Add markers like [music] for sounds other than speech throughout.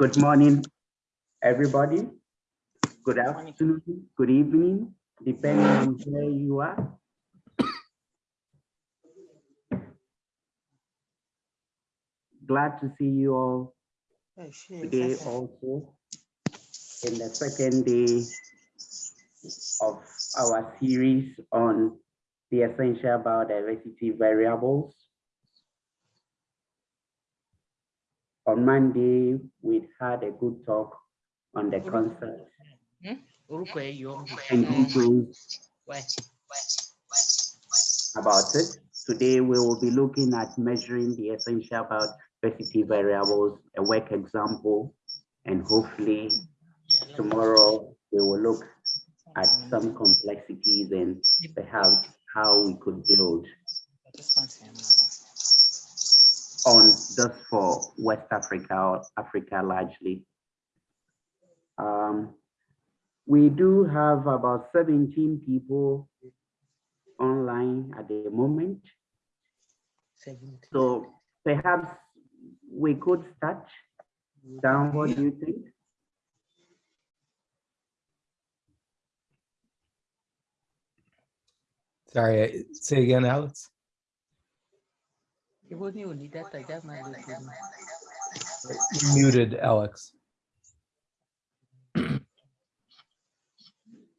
Good morning, everybody. Good afternoon, good evening, depending on where you are. Glad to see you all today also in the second day of our series on the essential biodiversity variables. On Monday, we had a good talk on the concept and details about it. Today, we will be looking at measuring the essential biodiversity variables, a work example, and hopefully tomorrow we will look at some complexities and perhaps how we could build on just for West Africa or Africa largely. Um, we do have about 17 people online at the moment. So perhaps we could start down. What do you think? Sorry, say again, Alex. You muted, Alex.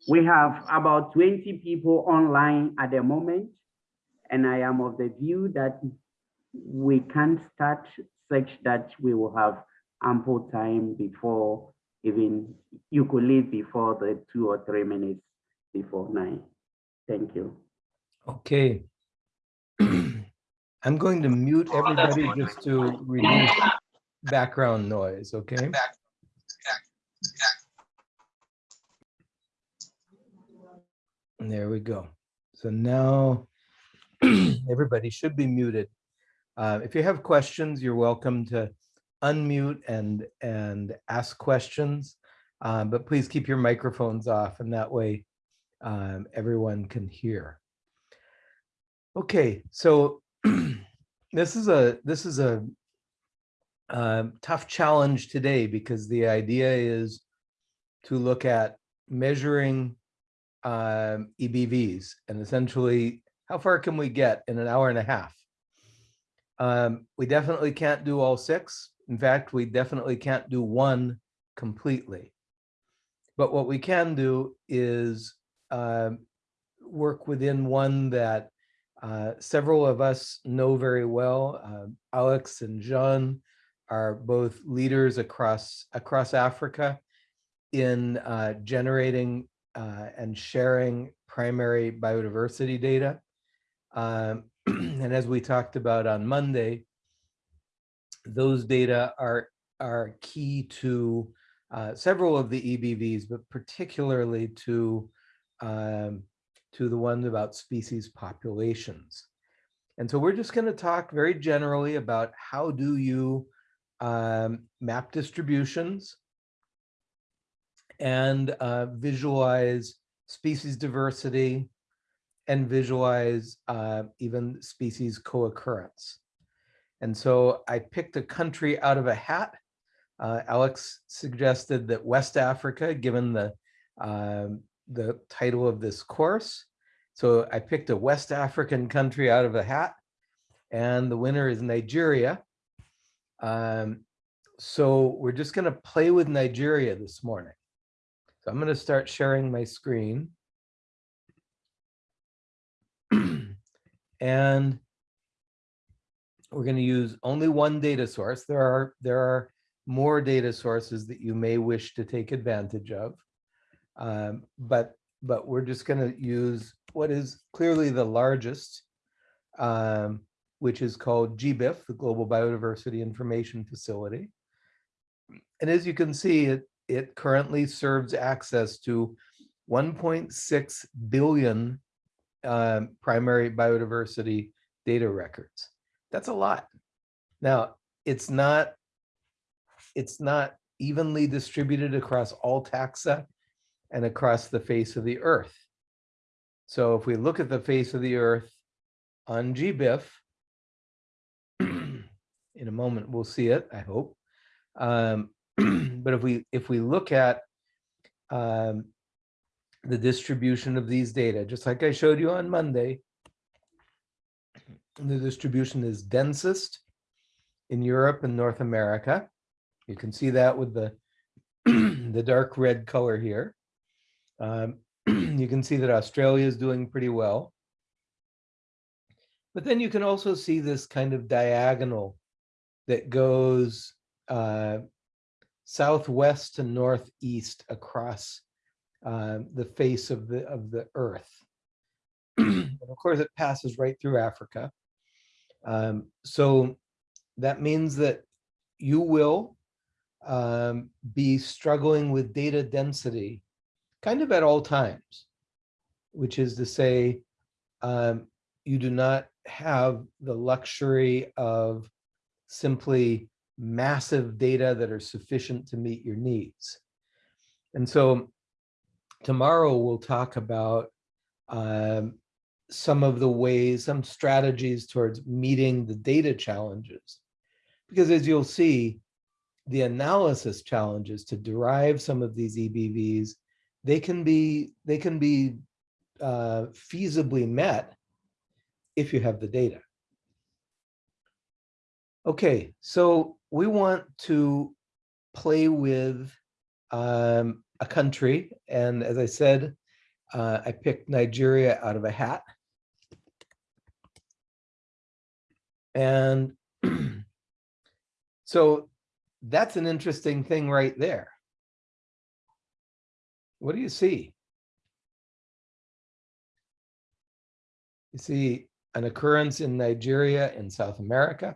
We have about 20 people online at the moment, and I am of the view that we can't start such that we will have ample time before even you could leave before the two or three minutes before nine. Thank you. Okay. I'm going to mute everybody just to reduce background noise, okay? There we go. So now [clears throat] everybody should be muted. Uh, if you have questions, you're welcome to unmute and, and ask questions, um, but please keep your microphones off and that way um, everyone can hear. Okay, so [clears throat] this is a this is a uh, tough challenge today because the idea is to look at measuring um, EBVs and essentially how far can we get in an hour and a half. Um, we definitely can't do all six. In fact, we definitely can't do one completely. But what we can do is uh, work within one that uh, several of us know very well. Uh, Alex and John are both leaders across across Africa in uh, generating uh, and sharing primary biodiversity data. Um, [clears throat] and as we talked about on Monday, those data are are key to uh, several of the EBVs, but particularly to um, to the ones about species populations. And so we're just going to talk very generally about how do you um, map distributions and uh, visualize species diversity and visualize uh, even species co-occurrence. And so I picked a country out of a hat. Uh, Alex suggested that West Africa, given the um, the title of this course. So I picked a West African country out of a hat and the winner is Nigeria. Um, so we're just going to play with Nigeria this morning. So I'm going to start sharing my screen. [clears throat] and we're going to use only one data source. There are there are more data sources that you may wish to take advantage of. Um, but but we're just going to use what is clearly the largest, um, which is called GBIF, the Global Biodiversity Information Facility. And as you can see, it, it currently serves access to 1.6 billion um, primary biodiversity data records. That's a lot. Now, it's not, it's not evenly distributed across all taxa and across the face of the earth. So if we look at the face of the earth on GBIF, [clears throat] in a moment we'll see it, I hope. Um, [clears throat] but if we if we look at um, the distribution of these data, just like I showed you on Monday, the distribution is densest in Europe and North America. You can see that with the [clears throat] the dark red color here. Um, [clears throat] you can see that Australia is doing pretty well. But then you can also see this kind of diagonal that goes uh, southwest to northeast across uh, the face of the of the earth. [clears throat] of course, it passes right through Africa. Um, so that means that you will um, be struggling with data density kind of at all times, which is to say, um, you do not have the luxury of simply massive data that are sufficient to meet your needs. And so tomorrow we'll talk about um, some of the ways, some strategies towards meeting the data challenges. Because as you'll see, the analysis challenges to derive some of these EBVs, they can be, they can be uh, feasibly met if you have the data. Okay, so we want to play with um, a country. And as I said, uh, I picked Nigeria out of a hat. And [clears throat] so that's an interesting thing right there. What do you see? You see an occurrence in Nigeria in South America.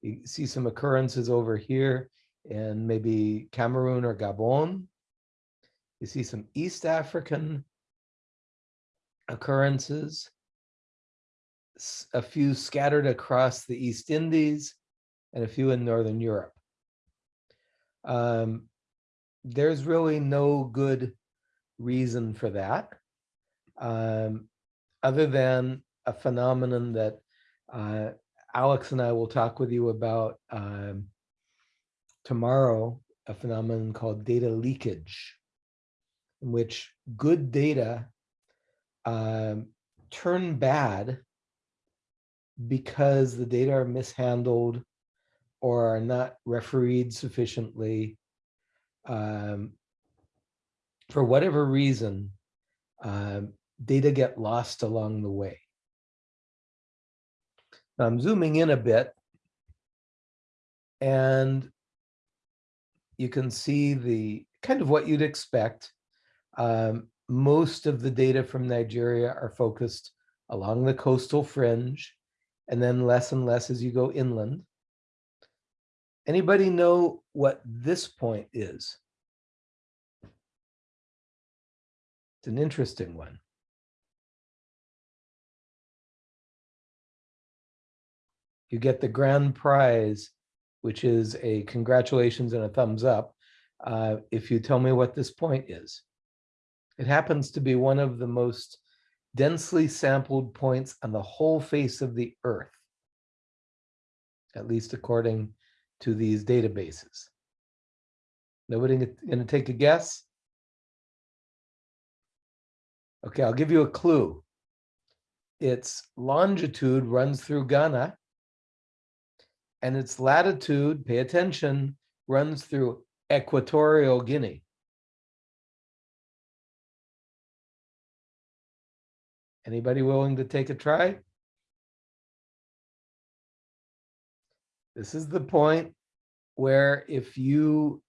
You see some occurrences over here in maybe Cameroon or Gabon. You see some East African occurrences, a few scattered across the East Indies, and a few in Northern Europe. Um, there's really no good reason for that, um, other than a phenomenon that uh, Alex and I will talk with you about um, tomorrow, a phenomenon called data leakage, in which good data um, turn bad because the data are mishandled or are not refereed sufficiently. Um, for whatever reason, um, data get lost along the way. I'm zooming in a bit and you can see the kind of what you'd expect. Um, most of the data from Nigeria are focused along the coastal fringe and then less and less as you go inland. Anybody know what this point is? It's an interesting one. you get the grand prize, which is a congratulations and a thumbs up, uh, if you tell me what this point is. It happens to be one of the most densely sampled points on the whole face of the earth, at least according to these databases. Nobody going to take a guess? Okay, I'll give you a clue. Its longitude runs through Ghana and its latitude, pay attention, runs through Equatorial Guinea. Anybody willing to take a try? This is the point where if you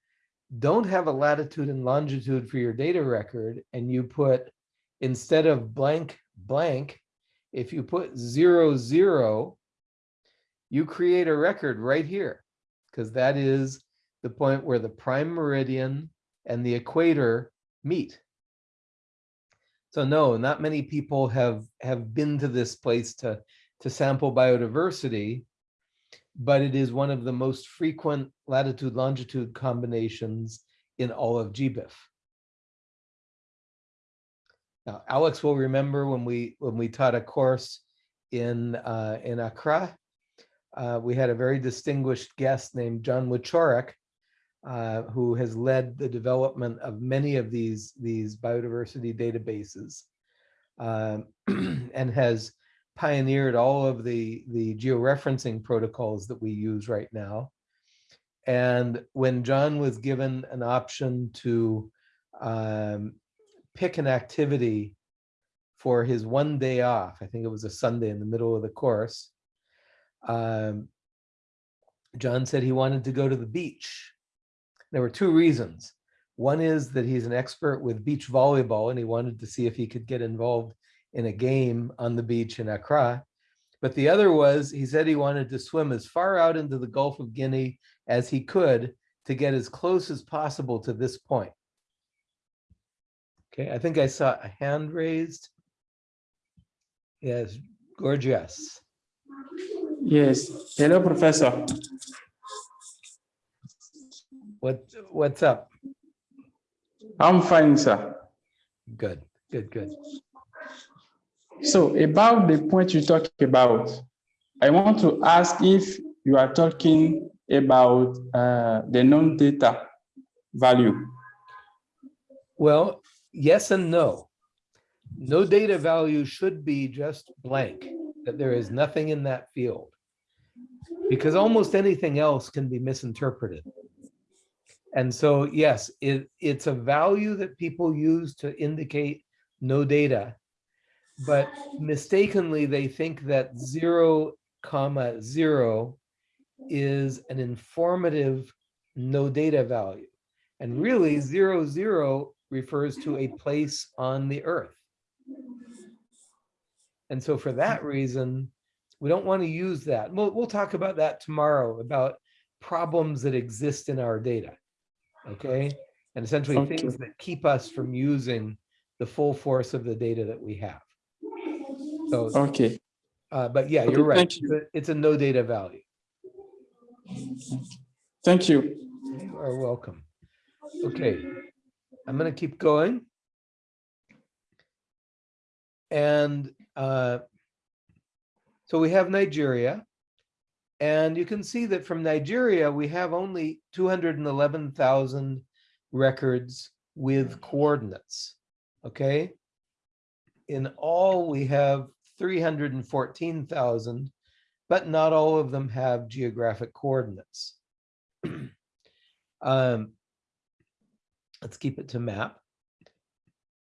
don't have a latitude and longitude for your data record and you put instead of blank blank, if you put zero zero, you create a record right here because that is the point where the prime meridian and the equator meet. So no, not many people have have been to this place to to sample biodiversity, but it is one of the most frequent latitude longitude combinations in all of GBIF. Now, Alex will remember when we when we taught a course in uh, in Accra uh, we had a very distinguished guest named John Wieczorek, uh, who has led the development of many of these, these biodiversity databases um, [clears throat] and has pioneered all of the, the georeferencing protocols that we use right now. And when John was given an option to um, pick an activity for his one day off, I think it was a Sunday in the middle of the course, um, John said he wanted to go to the beach. There were two reasons. One is that he's an expert with beach volleyball and he wanted to see if he could get involved in a game on the beach in Accra. But the other was he said he wanted to swim as far out into the Gulf of Guinea as he could to get as close as possible to this point. Okay, I think I saw a hand raised. Yes, gorgeous. Yes. Hello, Professor. What, what's up? I'm fine, sir. Good, good, good. So about the point you talk about, I want to ask if you are talking about uh, the non-data value. Well, yes and no. No data value should be just blank, that there is nothing in that field. Because almost anything else can be misinterpreted. And so, yes, it, it's a value that people use to indicate no data. But mistakenly, they think that zero comma zero is an informative no data value. And really zero zero refers to a place on the earth. And so for that reason, we don't want to use that. We'll, we'll talk about that tomorrow about problems that exist in our data. Okay. And essentially Okay. things that keep us from using the full force of the data that we have. So, Okay. uh, but yeah, Okay, you're right. thank It's a- It's a no data value. Thank you. You are welcome. Okay, I'm gonna keep going. And uh, so we have Nigeria. And you can see that from Nigeria, we have only 211,000 records with coordinates, okay? In all, we have 314,000, but not all of them have geographic coordinates. [clears throat] Um, let's keep it to map.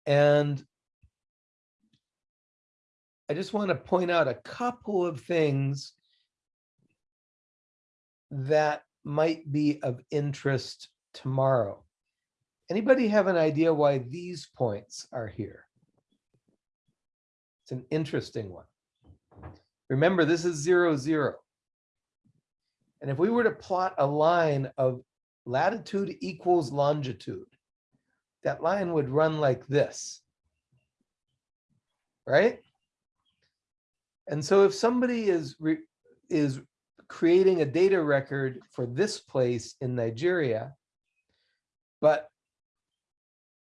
And I just want to point out a couple of things that might be of interest tomorrow. Anybody have an idea why these points are here? It's an interesting one. Remember, this is zero, zero. And if we were to plot a line of latitude equals longitude, that line would run like this. Right? And so if somebody is is creating a data record for this place in Nigeria, but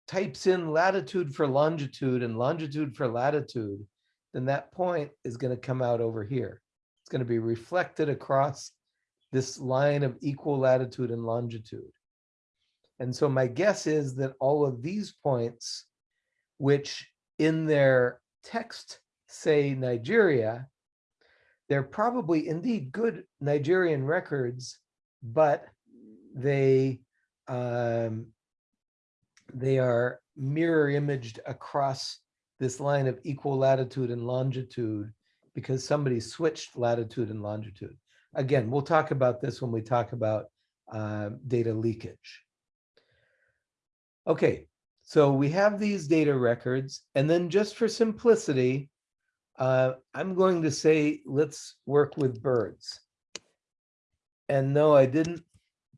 types in latitude for longitude and longitude for latitude, then that point is going to come out over here. It's going to be reflected across this line of equal latitude and longitude. And so my guess is that all of these points, which in their text say Nigeria, they're probably indeed good Nigerian records, but they um, they are mirror imaged across this line of equal latitude and longitude because somebody switched latitude and longitude. Again, we'll talk about this when we talk about uh, data leakage. Okay, so we have these data records, and then just for simplicity, uh, I'm going to say, let's work with birds. And no, I didn't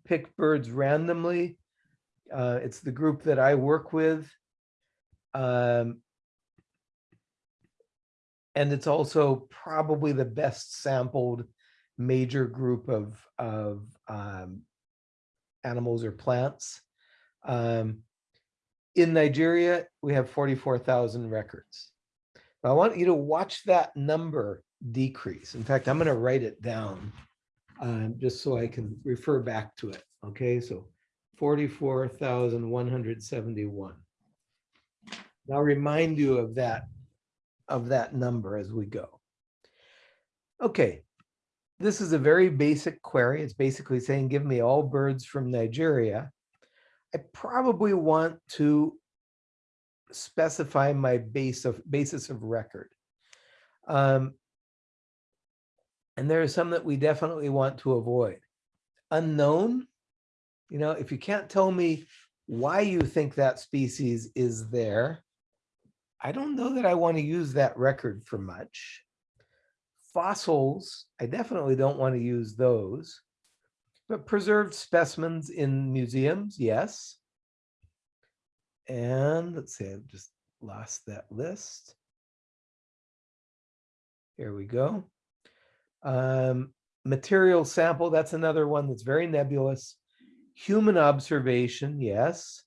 pick birds randomly. Uh, it's the group that I work with. Um, and it's also probably the best sampled major group of, of um, animals or plants. Um, in Nigeria, we have 44,000 records. I want you to watch that number decrease. In fact, I'm going to write it down um, just so I can refer back to it. Okay, so forty-four thousand one hundred seventy-one. I'll remind you of that, of that number as we go. Okay, this is a very basic query. It's basically saying, give me all birds from Nigeria. I probably want to specify my base of basis of record. Um, and there are some that we definitely want to avoid. Unknown, you know, if you can't tell me why you think that species is there, I don't know that I want to use that record for much. Fossils, I definitely don't want to use those. But preserved specimens in museums, yes. And let's see, I've just lost that list. Here we go. Um, material sample, that's another one that's very nebulous. Human observation, yes.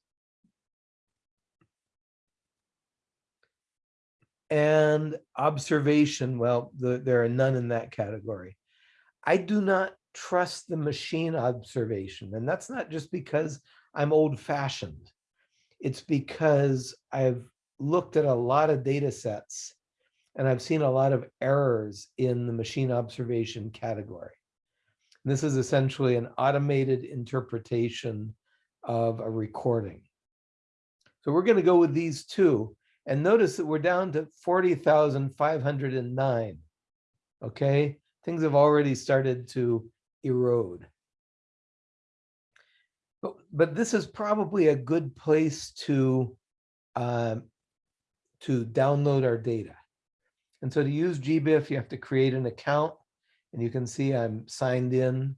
And observation, well, the, there are none in that category. I do not trust the machine observation, and that's not just because I'm old fashioned. It's because I've looked at a lot of data sets and I've seen a lot of errors in the machine observation category. This is essentially an automated interpretation of a recording. So we're going to go with these two. And notice that we're down to 40,509. Okay, things have already started to erode. But, but this is probably a good place to, um, to download our data. And so to use GBIF, you have to create an account. And you can see I'm signed in.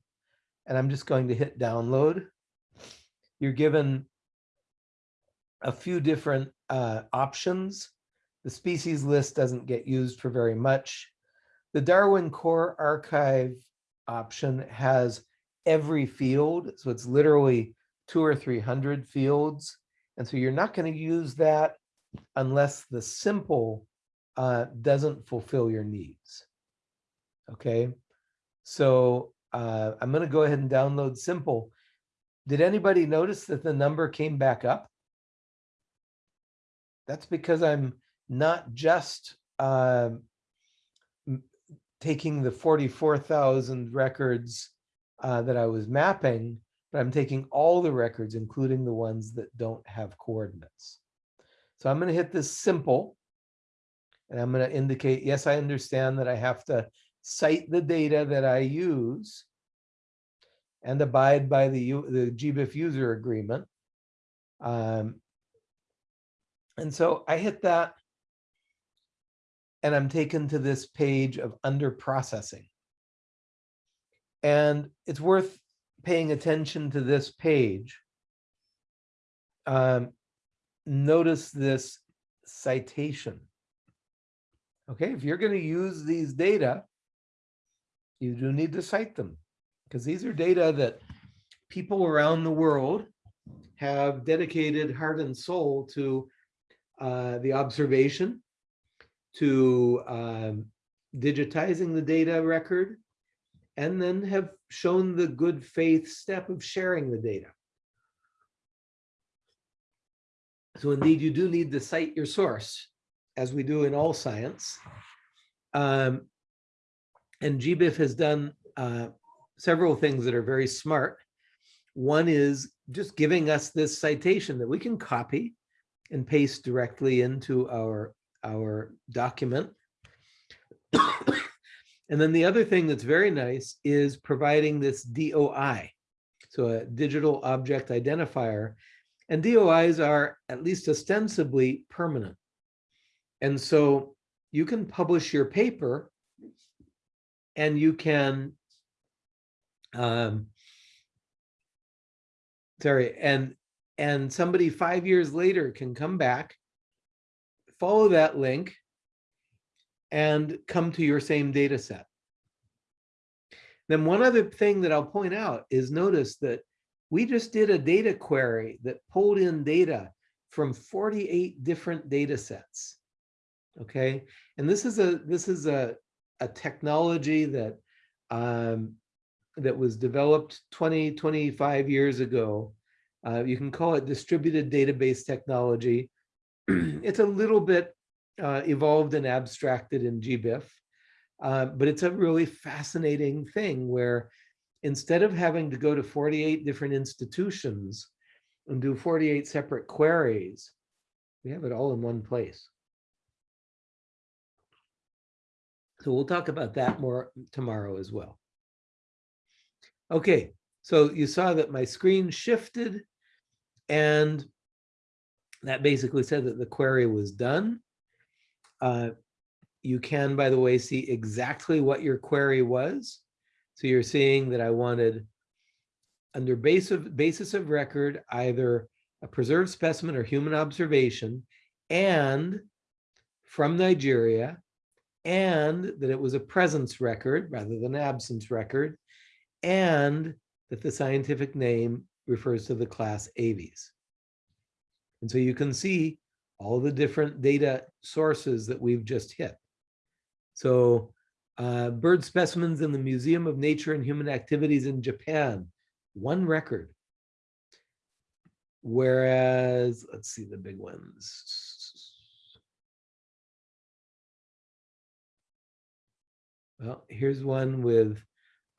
And I'm just going to hit download. You're given a few different uh, options. The species list doesn't get used for very much. The Darwin Core Archive option has every field. So it's literally two or 300 fields. And so you're not going to use that unless the simple uh, doesn't fulfill your needs. Okay, so uh, I'm going to go ahead and download simple. Did anybody notice that the number came back up? That's because I'm not just uh, taking the 44,000 records uh, that I was mapping, but I'm taking all the records, including the ones that don't have coordinates. So I'm going to hit this simple. And I'm going to indicate, yes, I understand that I have to cite the data that I use and abide by the, the GBIF user agreement. Um, and so I hit that and I'm taken to this page of under processing. And it's worth paying attention to this page. Um, notice this citation. Okay, if you're going to use these data, you do need to cite them because these are data that people around the world have dedicated heart and soul to uh, the observation, to um, digitizing the data record, and then have shown the good faith step of sharing the data. So indeed, you do need to cite your source as we do in all science. Um, and GBIF has done uh, several things that are very smart. One is just giving us this citation that we can copy and paste directly into our, our document. [coughs] and then the other thing that's very nice is providing this DOI, so a digital object identifier. And DOIs are at least ostensibly permanent. And so you can publish your paper and you can, um, sorry, and, and somebody five years later can come back, follow that link and come to your same data set. Then one other thing that I'll point out is notice that we just did a data query that pulled in data from 48 different data sets okay and this is a this is a a technology that um that was developed 20 25 years ago Uh, you can call it distributed database technology. [clears throat] it's a little bit uh, evolved and abstracted in GBIF, uh, but it's a really fascinating thing where instead of having to go to 48 different institutions and do 48 separate queries, we have it all in one place. So we'll talk about that more tomorrow as well. Okay, so you saw that my screen shifted and that basically said that the query was done. Uh, you can, by the way, see exactly what your query was. So you're seeing that I wanted under base of, basis of record, either a preserved specimen or human observation, and from Nigeria, and that it was a presence record rather than absence record, and that the scientific name refers to the class Aves. And so you can see all the different data sources that we've just hit. So uh, bird specimens in the Museum of Nature and Human Activities in Japan, one record. Whereas, let's see the big ones. Well, here's one with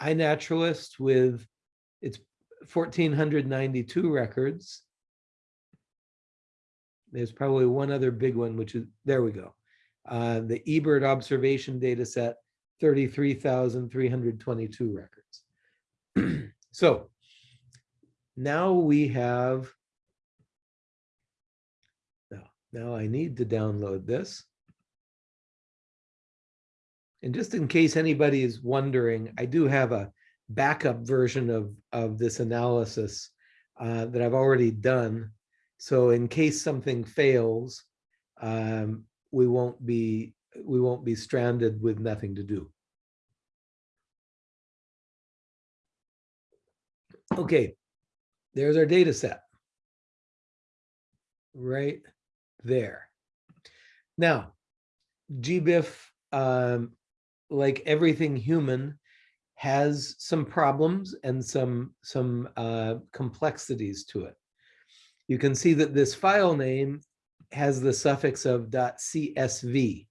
iNaturalist with its 1492 records. There's probably one other big one, which is, there we go. Uh, the eBird observation data set, 33,322 records. [clears throat] so now we have, now, now I need to download this. And just in case anybody is wondering, I do have a backup version of, of this analysis uh, that I've already done. So in case something fails, um, we won't be we won't be stranded with nothing to do. Okay, there's our data set. Right there. Now, GBIF, um, like everything human, has some problems and some, some uh, complexities to it. You can see that this file name has the suffix of .csv,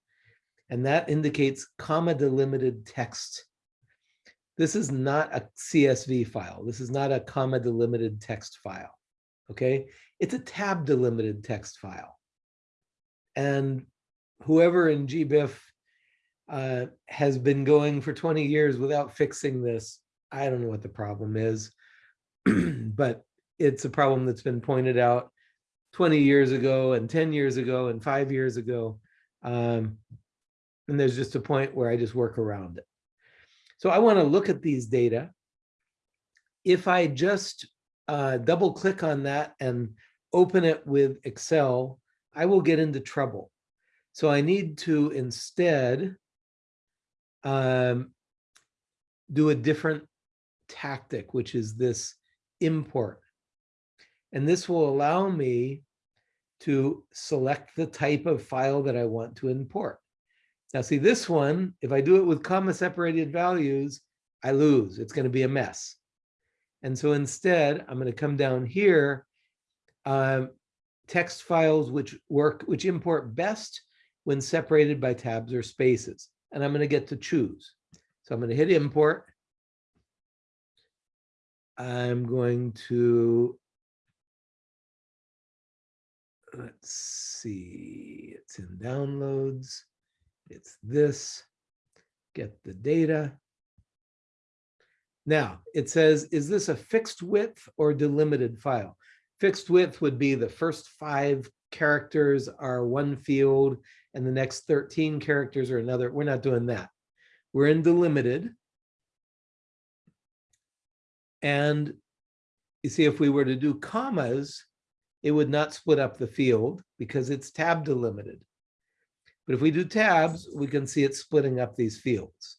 and that indicates comma delimited text. This is not a CSV file. This is not a comma delimited text file, okay? It's a tab delimited text file. And whoever in GBIF uh, has been going for 20 years without fixing this. I don't know what the problem is, [clears throat] but it's a problem that's been pointed out 20 years ago and 10 years ago and five years ago. Um, and there's just a point where I just work around it. So I want to look at these data. If I just uh, double click on that and open it with Excel, I will get into trouble. So I need to instead um, do a different tactic, which is this import. And this will allow me to select the type of file that I want to import. Now see this one, if I do it with comma separated values, I lose, it's gonna be a mess. And so instead, I'm gonna come down here, um, text files which work, which import best when separated by tabs or spaces and I'm going to get to choose. So I'm going to hit import. I'm going to, let's see, it's in downloads. It's this, get the data. Now it says, is this a fixed width or delimited file? Fixed width would be the first five characters are one field and the next 13 characters are another. We're not doing that. We're in delimited. And you see, if we were to do commas, it would not split up the field because it's tab delimited. But if we do tabs, we can see it splitting up these fields.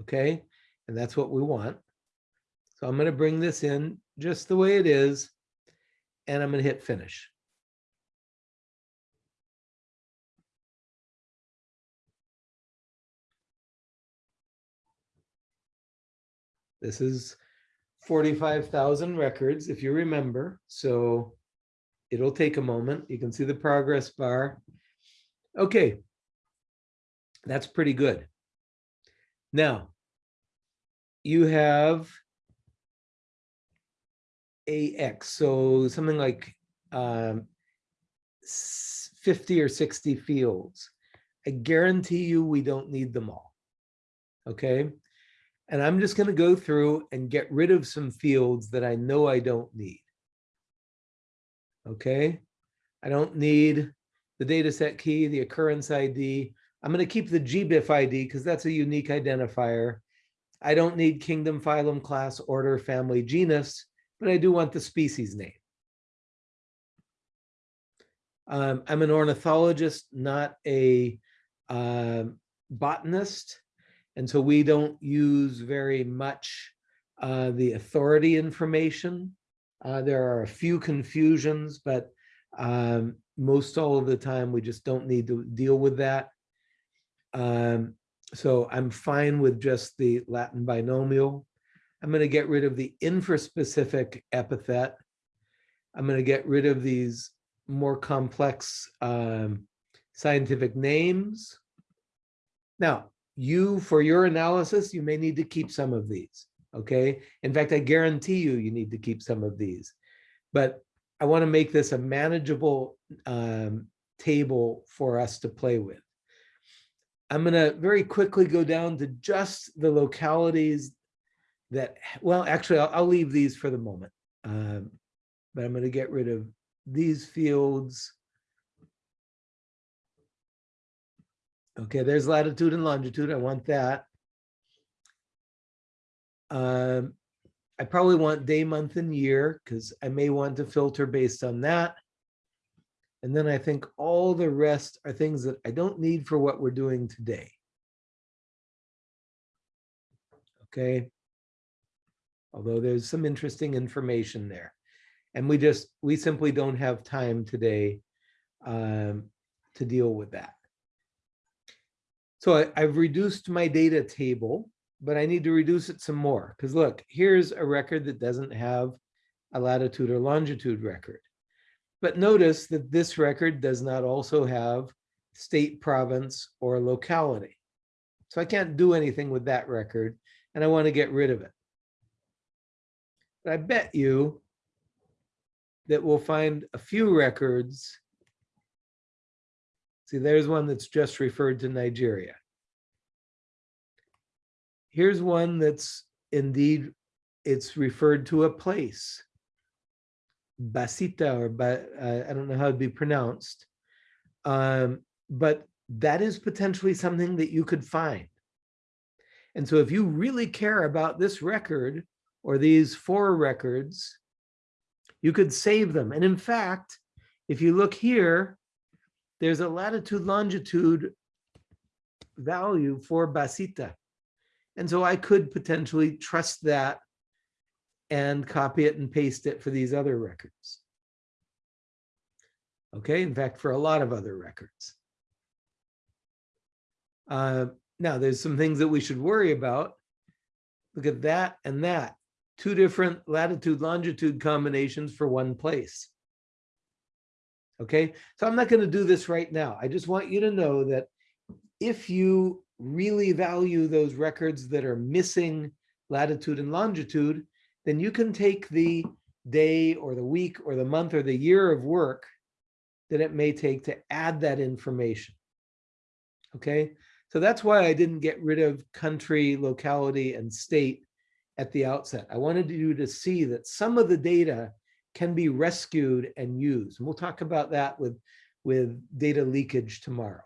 Okay, and that's what we want. So I'm going to bring this in just the way it is, and I'm going to hit finish. This is forty-five thousand records, if you remember, so it'll take a moment. You can see the progress bar. Okay. That's pretty good. Now, you have AX, so something like um, 50 or 60 fields. I guarantee you we don't need them all. Okay? And I'm just going to go through and get rid of some fields that I know I don't need. Okay? I don't need the data set key, the occurrence ID. I'm going to keep the GBIF ID because that's a unique identifier. I don't need kingdom, phylum, class, order, family, genus, but I do want the species name. Um, I'm an ornithologist, not a um, botanist. And so we don't use very much uh, the authority information. Uh, there are a few confusions, but um, most all of the time, we just don't need to deal with that. Um, so I'm fine with just the Latin binomial. I'm going to get rid of the infraspecific epithet. I'm going to get rid of these more complex um, scientific names. Now, you, for your analysis, you may need to keep some of these, okay? In fact, I guarantee you, you need to keep some of these. But I want to make this a manageable um, table for us to play with. I'm going to very quickly go down to just the localities that, well, actually, I'll, I'll leave these for the moment. Um, but I'm going to get rid of these fields. Okay, there's latitude and longitude. I want that. Um, I probably want day, month, and year because I may want to filter based on that. And then I think all the rest are things that I don't need for what we're doing today. Okay. Although there's some interesting information there. And we just, we simply don't have time today um, to deal with that. So I, I've reduced my data table, but I need to reduce it some more. Because look, here's a record that doesn't have a latitude or longitude record. But notice that this record does not also have state, province, or locality. So I can't do anything with that record, and I want to get rid of it. But I bet you that we'll find a few records. See, there's one that's just referred to Nigeria. Here's one that's indeed, it's referred to a place. Basita or ba, uh, I don't know how it'd be pronounced. Um, but that is potentially something that you could find. And so if you really care about this record or these four records, you could save them. And in fact, if you look here, there's a latitude longitude value for Basita. And so I could potentially trust that and copy it and paste it for these other records. Okay, in fact, for a lot of other records. Uh, now, there's some things that we should worry about. Look at that and that. Two different latitude longitude combinations for one place. Okay, so I'm not going to do this right now. I just want you to know that if you really value those records that are missing latitude and longitude, then you can take the day or the week or the month or the year of work that it may take to add that information. Okay, so that's why I didn't get rid of country, locality, and state at the outset. I wanted you to see that some of the data can be rescued and used. And we'll talk about that with, with data leakage tomorrow.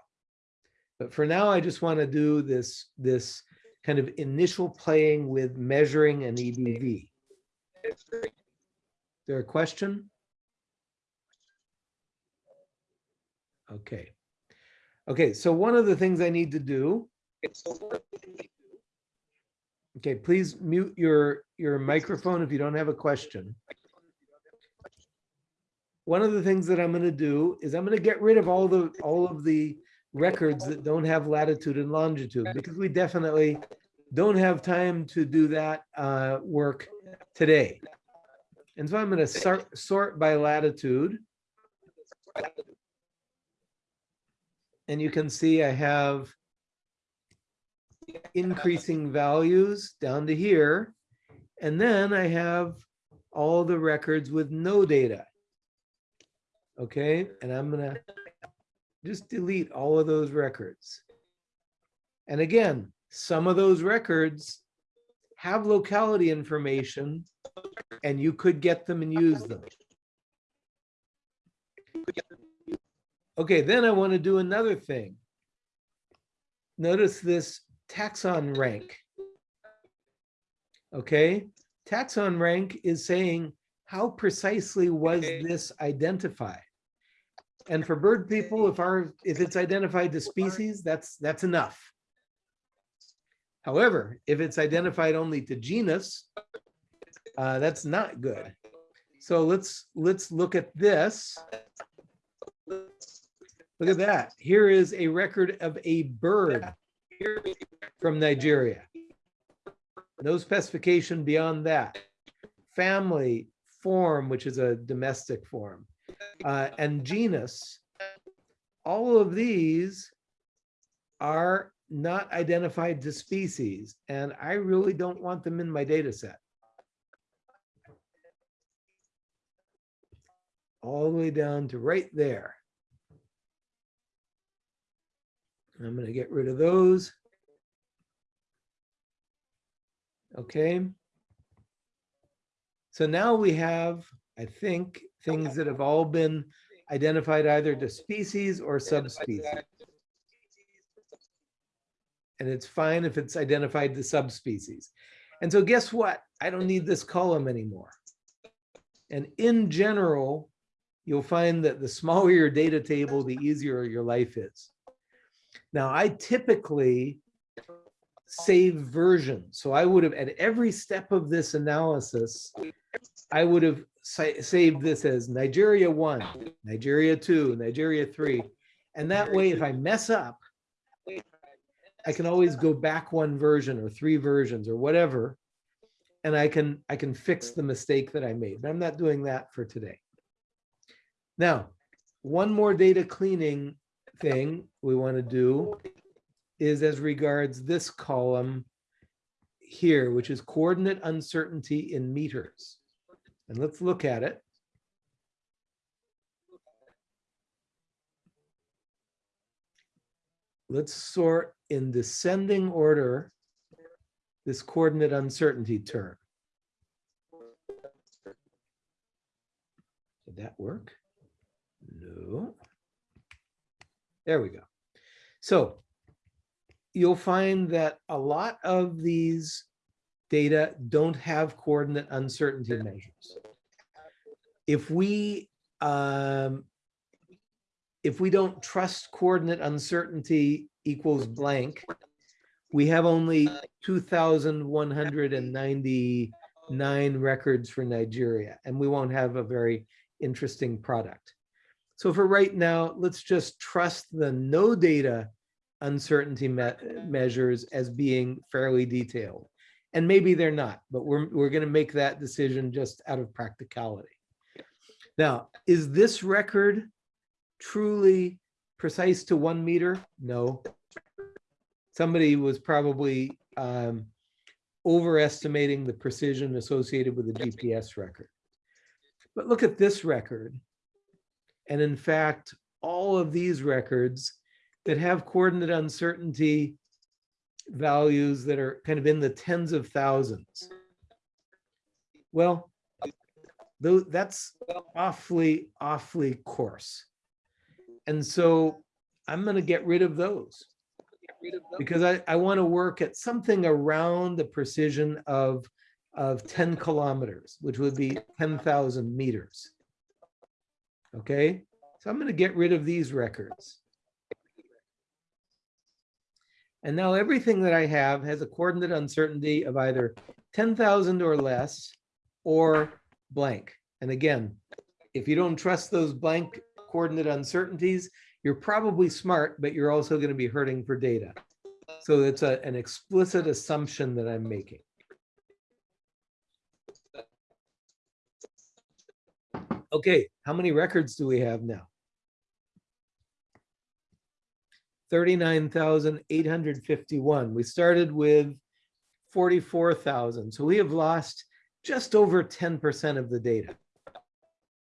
But for now, I just want to do this, this kind of initial playing with measuring an EBV. Is there a question? Okay. Okay, so one of the things I need to do. Okay, please mute your, your microphone if you don't have a question. One of the things that I'm going to do is I'm going to get rid of all the, all of the records that don't have latitude and longitude because we definitely don't have time to do that uh, work today. And so I'm going to sort, sort by latitude. And you can see I have increasing values down to here. And then I have all the records with no data. Okay, and I'm gonna just delete all of those records. And again, some of those records have locality information and you could get them and use them. Okay, then I want to do another thing. Notice this taxon rank. Okay, taxon rank is saying how precisely was this identified? And for bird people, if our if it's identified to species, that's that's enough. However, if it's identified only to genus, uh, that's not good. So let's let's look at this. Look at that. Here is a record of a bird from Nigeria. No specification beyond that. Family, form, which is a domestic form, uh, and genus. All of these are not identified to species, and I really don't want them in my data set. All the way down to right there. I'm going to get rid of those. Okay. So now we have, I think, things that have all been identified either to species or subspecies. And it's fine if it's identified to subspecies. And so guess what? I don't need this column anymore. And in general, you'll find that the smaller your data table, the easier your life is. Now, I typically save versions. So I would have, at every step of this analysis, I would have sa saved this as Nigeria one, Nigeria two, Nigeria three. And that way, if I mess up, I can always go back one version or three versions or whatever. And I can I can fix the mistake that I made. But I'm not doing that for today. Now, one more data cleaning thing we want to do is as regards this column here, which is coordinate uncertainty in meters. And let's look at it. Let's sort in descending order this coordinate uncertainty term. Did that work? No. There we go. So you'll find that a lot of these data don't have coordinate uncertainty measures. If we um, if we don't trust coordinate uncertainty equals blank, we have only 2,199 records for Nigeria, and we won't have a very interesting product. So for right now, let's just trust the no data uncertainty me measures as being fairly detailed. And maybe they're not, but we're, we're going to make that decision just out of practicality. Now, is this record truly precise to one meter? No. Somebody was probably um, overestimating the precision associated with the GPS record. But look at this record. And in fact, all of these records that have coordinate uncertainty values that are kind of in the tens of thousands. Well, though that's awfully, awfully coarse. And so I'm going to get rid of those because I, I want to work at something around the precision of, of 10 kilometers, which would be 10,000 meters. Okay, so I'm going to get rid of these records. And now everything that I have has a coordinate uncertainty of either 10,000 or less or blank. And again, if you don't trust those blank coordinate uncertainties, you're probably smart, but you're also going to be hurting for data. So it's a, an explicit assumption that I'm making. Okay, how many records do we have now? Thirty-nine thousand eight hundred fifty-one. We started with forty-four thousand. So we have lost just over ten percent of the data.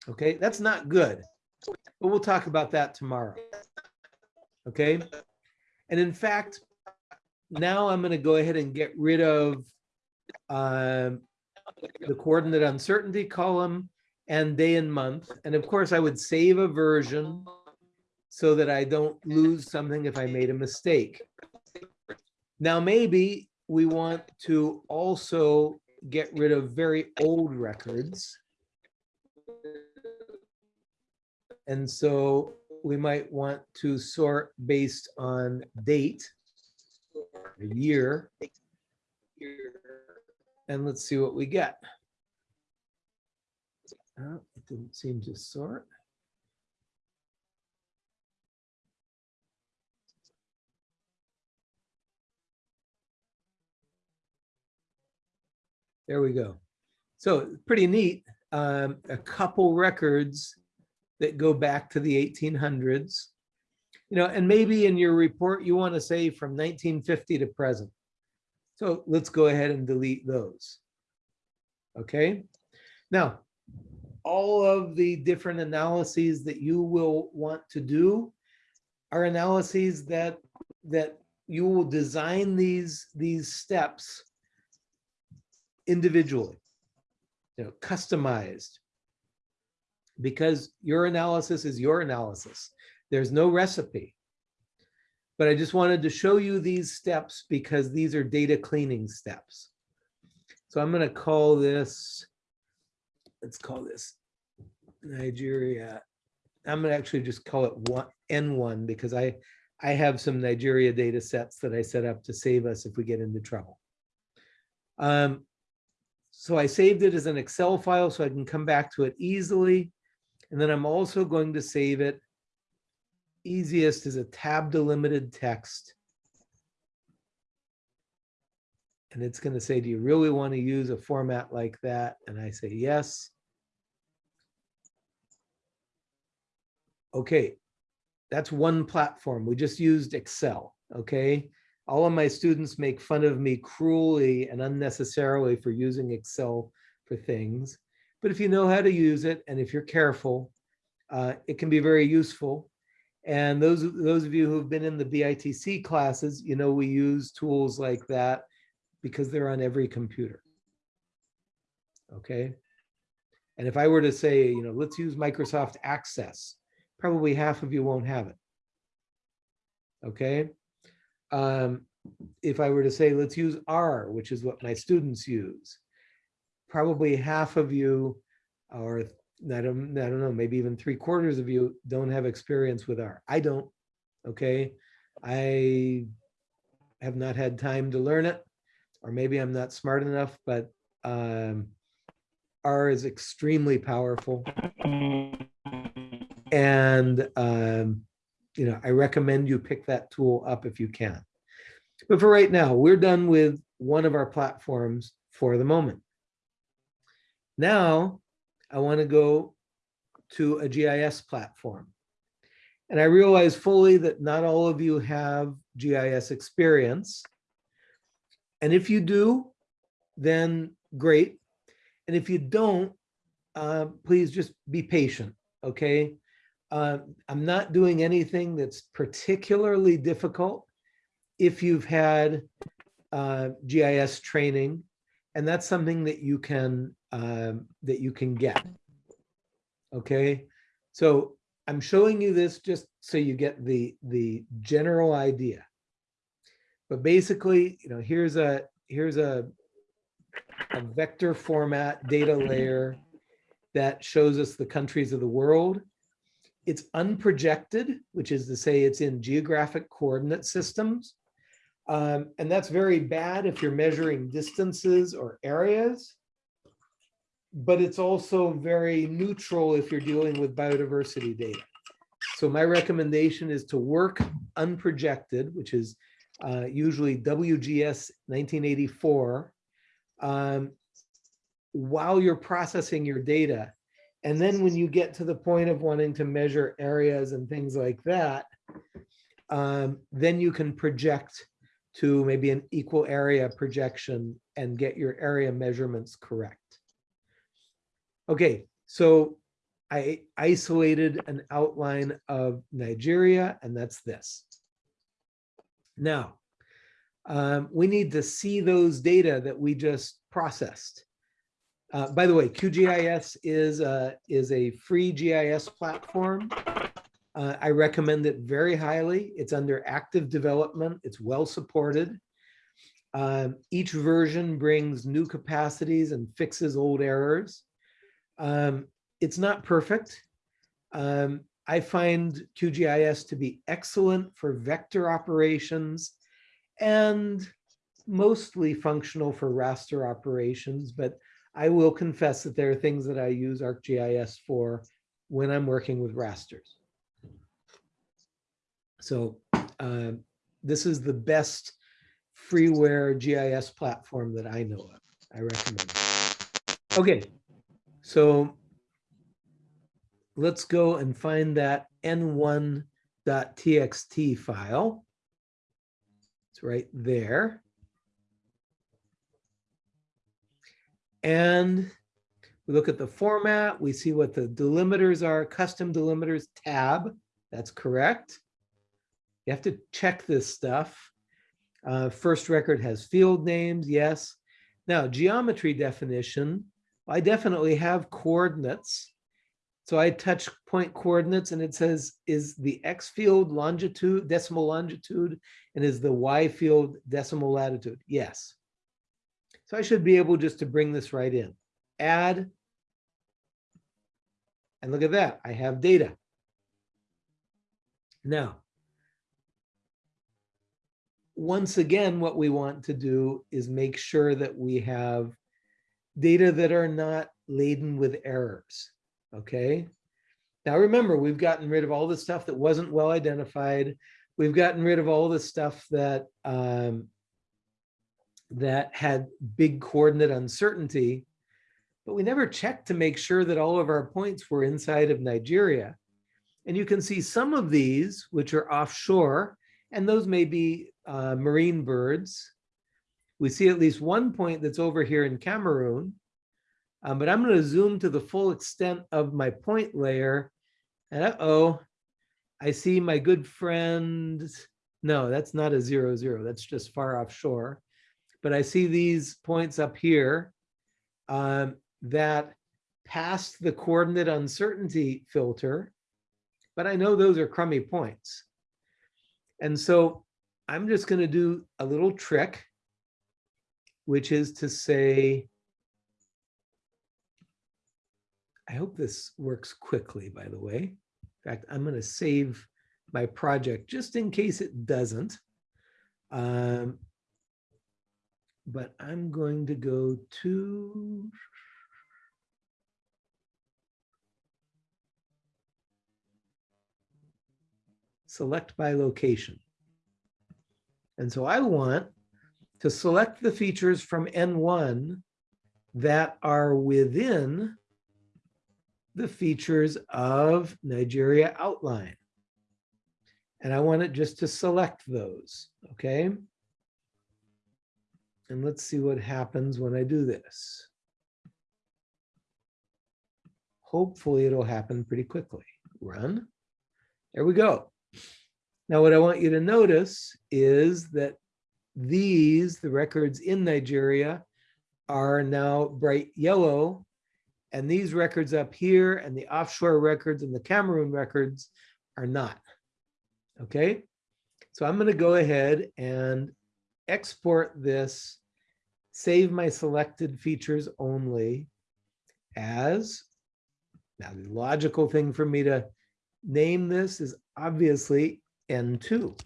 Okay, that's not good, but we'll talk about that tomorrow. Okay, and in fact, now I'm going to go ahead and get rid of um, the coordinate uncertainty column and day and month. And of course, I would save a version so that I don't lose something if I made a mistake. Now, maybe we want to also get rid of very old records. And so we might want to sort based on date, year. And let's see what we get. Oh, it didn't seem to sort. There we go. So pretty neat. Um, a couple records that go back to the 1800s. You know, and maybe in your report, you want to say from 1950 to present. So let's go ahead and delete those. Okay. Now, all of the different analyses that you will want to do are analyses that that you will design these these steps individually, you know, customized because your analysis is your analysis. There's no recipe. But I just wanted to show you these steps because these are data cleaning steps. So I'm going to call this, let's call this Nigeria. I'm going to actually just call it one, N1 because I, I have some Nigeria data sets that I set up to save us if we get into trouble. Um, so I saved it as an Excel file so I can come back to it easily. And then I'm also going to save it easiest is a tab delimited text. And it's going to say, do you really want to use a format like that? And I say, yes. Okay, that's one platform. We just used Excel, okay? All of my students make fun of me cruelly and unnecessarily for using Excel for things. But if you know how to use it and if you're careful, uh, it can be very useful. And those, those of you who've been in the BITC classes, you know, we use tools like that because they're on every computer. Okay. And if I were to say, you know, let's use Microsoft Access, probably half of you won't have it. Okay. Um, if I were to say, let's use R, which is what my students use, probably half of you or I don't, I don't know, maybe even three quarters of you don't have experience with R. I don't, okay? I have not had time to learn it, or maybe I'm not smart enough, but um, R is extremely powerful. [laughs] And, um, you know, I recommend you pick that tool up if you can. But for right now, we're done with one of our platforms for the moment. Now, I want to go to a GIS platform. And I realize fully that not all of you have GIS experience. And if you do, then great. And if you don't, uh, please just be patient, okay? Uh, I'm not doing anything that's particularly difficult if you've had uh, GIS training, and that's something that you can um, that you can get. Okay, so I'm showing you this just so you get the the general idea. But basically, you know, here's a here's a, a vector format data layer that shows us the countries of the world. It's unprojected, which is to say it's in geographic coordinate systems. Um, and that's very bad if you're measuring distances or areas but it's also very neutral if you're dealing with biodiversity data. So my recommendation is to work unprojected, which is uh, usually WGS 1984, um, while you're processing your data And then when you get to the point of wanting to measure areas and things like that, um, then you can project to maybe an equal area projection and get your area measurements correct. Okay, so I isolated an outline of Nigeria, and that's this. Now, um, we need to see those data that we just processed. Uh, by the way, QGIS is a, is a free GIS platform. Uh, I recommend it very highly. It's under active development. It's well supported. Um, each version brings new capacities and fixes old errors. Um, it's not perfect. Um, I find QGIS to be excellent for vector operations and mostly functional for raster operations, but I will confess that there are things that I use ArcGIS for when I'm working with rasters. So uh, this is the best freeware GIS platform that I know of. I recommend. it. Okay, so let's go and find that n1.txt file. It's right there. And we look at the format, we see what the delimiters are, custom delimiters tab, that's correct. You have to check this stuff. Uh, first record has field names, yes. Now, geometry definition, I definitely have coordinates. So I touch point coordinates and it says, is the X field longitude, decimal longitude, and is the Y field decimal latitude? Yes. So I should be able just to bring this right in. Add. And look at that, I have data. Now, once again, what we want to do is make sure that we have data that are not laden with errors, okay? Now remember, we've gotten rid of all the stuff that wasn't well identified. We've gotten rid of all the stuff that um, that had big coordinate uncertainty, but we never checked to make sure that all of our points were inside of Nigeria. And you can see some of these, which are offshore, and those may be uh, marine birds. We see at least one point that's over here in Cameroon, um, but I'm going to zoom to the full extent of my point layer. And uh-oh, I see my good friend. No, that's not a zero, zero. That's just far offshore. But I see these points up here um, that passed the coordinate uncertainty filter, but I know those are crummy points. And so I'm just going to do a little trick, which is to say, I hope this works quickly, by the way. In fact, I'm going to save my project just in case it doesn't. Um, but I'm going to go to select by location. And so I want to select the features from N1 that are within the features of Nigeria outline. And I want it just to select those, okay? And let's see what happens when I do this. Hopefully it'll happen pretty quickly. Run. There we go. Now, what I want you to notice is that these, the records in Nigeria, are now bright yellow. And these records up here and the offshore records and the Cameroon records are not. Okay, so I'm going to go ahead and export this, save my selected features only as, now the logical thing for me to name this is obviously N2.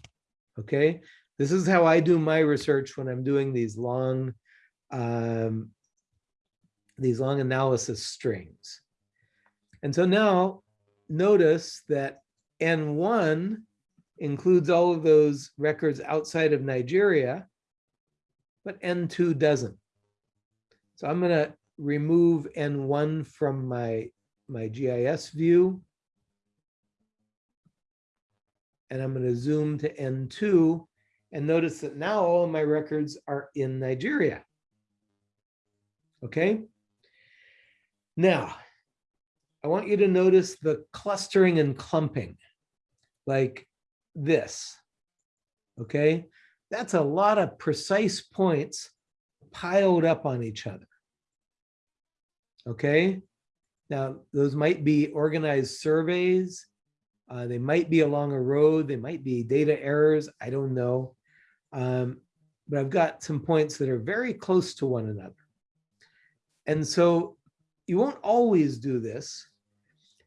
Okay, this is how I do my research when I'm doing these long, um, these long analysis strings. And so now notice that N1 includes all of those records outside of Nigeria, but N2 doesn't. So I'm going to remove N1 from my my GIS view. And I'm going to zoom to N2 and notice that now all of my records are in Nigeria. Okay. Now, I want you to notice the clustering and clumping like this. Okay, that's a lot of precise points piled up on each other. Okay, now those might be organized surveys. Uh, they might be along a road. They might be data errors. I don't know. Um, but I've got some points that are very close to one another. And so you won't always do this,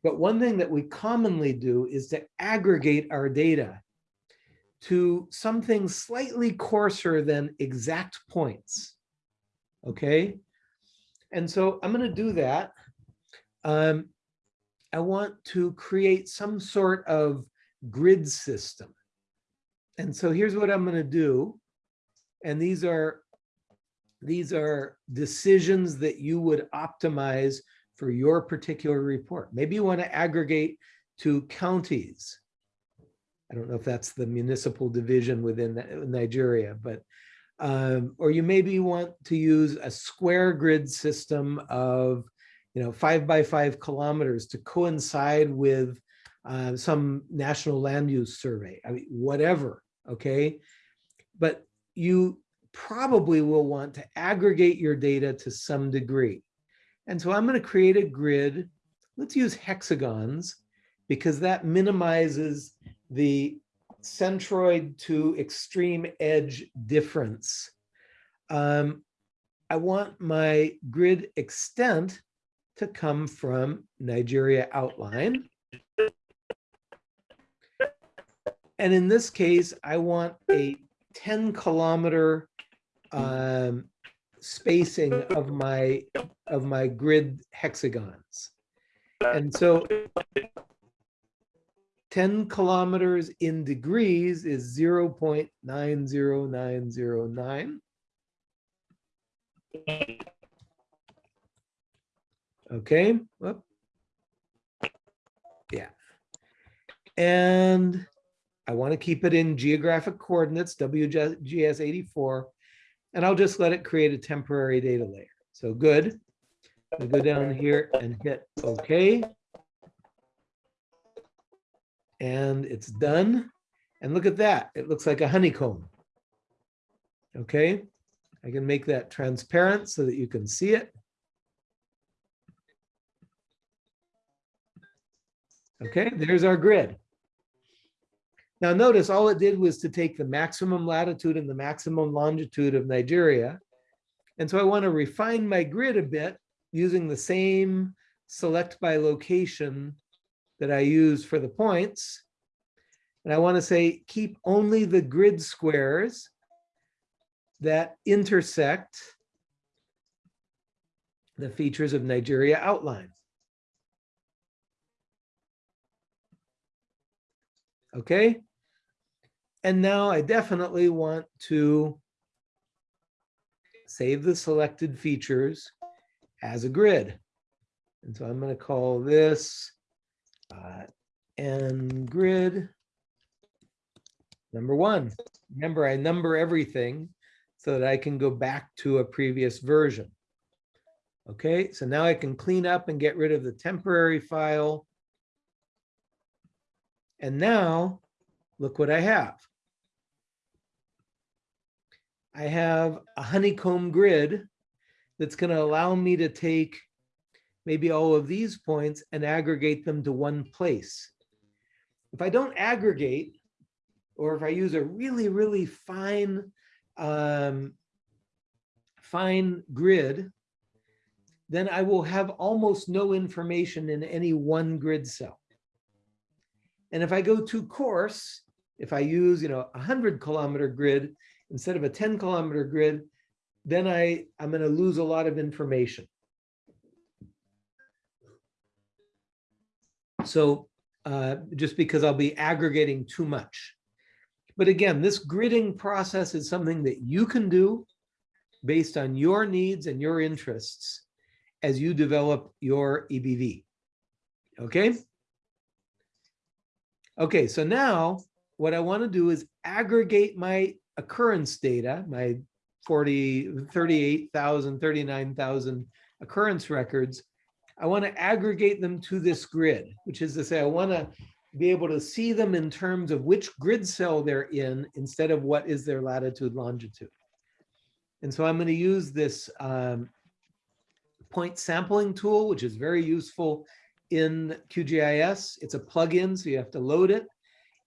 but one thing that we commonly do is to aggregate our data to something slightly coarser than exact points. Okay. And so I'm going to do that. Um, I want to create some sort of grid system. And so here's what I'm going to do. And these are these are decisions that you would optimize for your particular report. Maybe you want to aggregate to counties. I don't know if that's the municipal division within Nigeria, but um, or you maybe want to use a square grid system of, you know, five by five kilometers to coincide with uh, some national land use survey. I mean, whatever. Okay, but you probably will want to aggregate your data to some degree. And so I'm going to create a grid. Let's use hexagons because that minimizes the centroid to extreme edge difference. Um, I want my grid extent to come from Nigeria outline. And in this case, I want a 10 kilometer um, spacing of my of my grid hexagons. And so 10 kilometers in degrees is 0 0.90909. Okay. Whoop. Yeah. And I want to keep it in geographic coordinates, WGS 84, and I'll just let it create a temporary data layer. So good. I go down here and hit OK. And it's done. And look at that. It looks like a honeycomb. Okay. I can make that transparent so that you can see it. Okay, there's our grid. Now notice all it did was to take the maximum latitude and the maximum longitude of Nigeria. And so I want to refine my grid a bit using the same select by location that I use for the points. And I want to say keep only the grid squares that intersect the features of Nigeria outline. Okay. And now I definitely want to save the selected features as a grid. And so I'm going to call this N grid number one. Remember, I number everything so that I can go back to a previous version. Okay, so now I can clean up and get rid of the temporary file and now look what I have. I have a honeycomb grid that's going to allow me to take maybe all of these points and aggregate them to one place. If I don't aggregate, or if I use a really, really fine, um, fine grid, then I will have almost no information in any one grid cell. And if I go too coarse, if I use, you know, a hundred kilometer grid instead of a 10 kilometer grid, then I, I'm going to lose a lot of information. So uh, just because I'll be aggregating too much. But again, this gridding process is something that you can do based on your needs and your interests as you develop your EBV. Okay. Okay, so now what I want to do is aggregate my occurrence data, my 40, 38,000, 39,000 occurrence records. I want to aggregate them to this grid, which is to say, I want to be able to see them in terms of which grid cell they're in instead of what is their latitude, longitude. And so I'm going to use this um, point sampling tool, which is very useful in QGIS. It's a plugin, so you have to load it.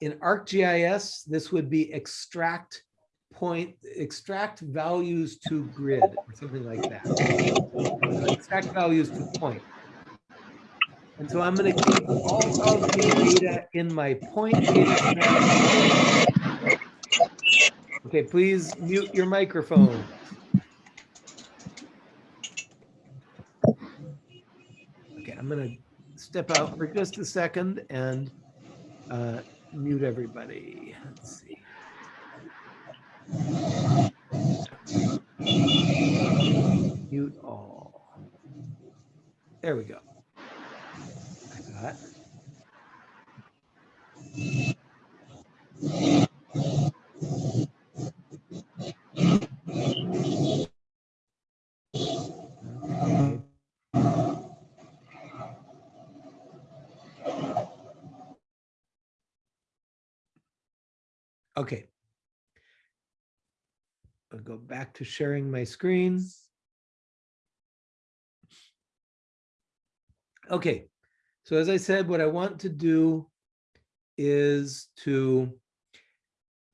In ArcGIS, this would be extract point, extract values to grid or something like that. Extract values to point. And so I'm going to keep all of the data in my point data. Okay, please mute your microphone. Okay, I'm going to step out for just a second and uh, mute everybody. Let's see. Mute all. There we go. That. Okay. I'll go back to sharing my screen. Okay, so as I said, what I want to do is to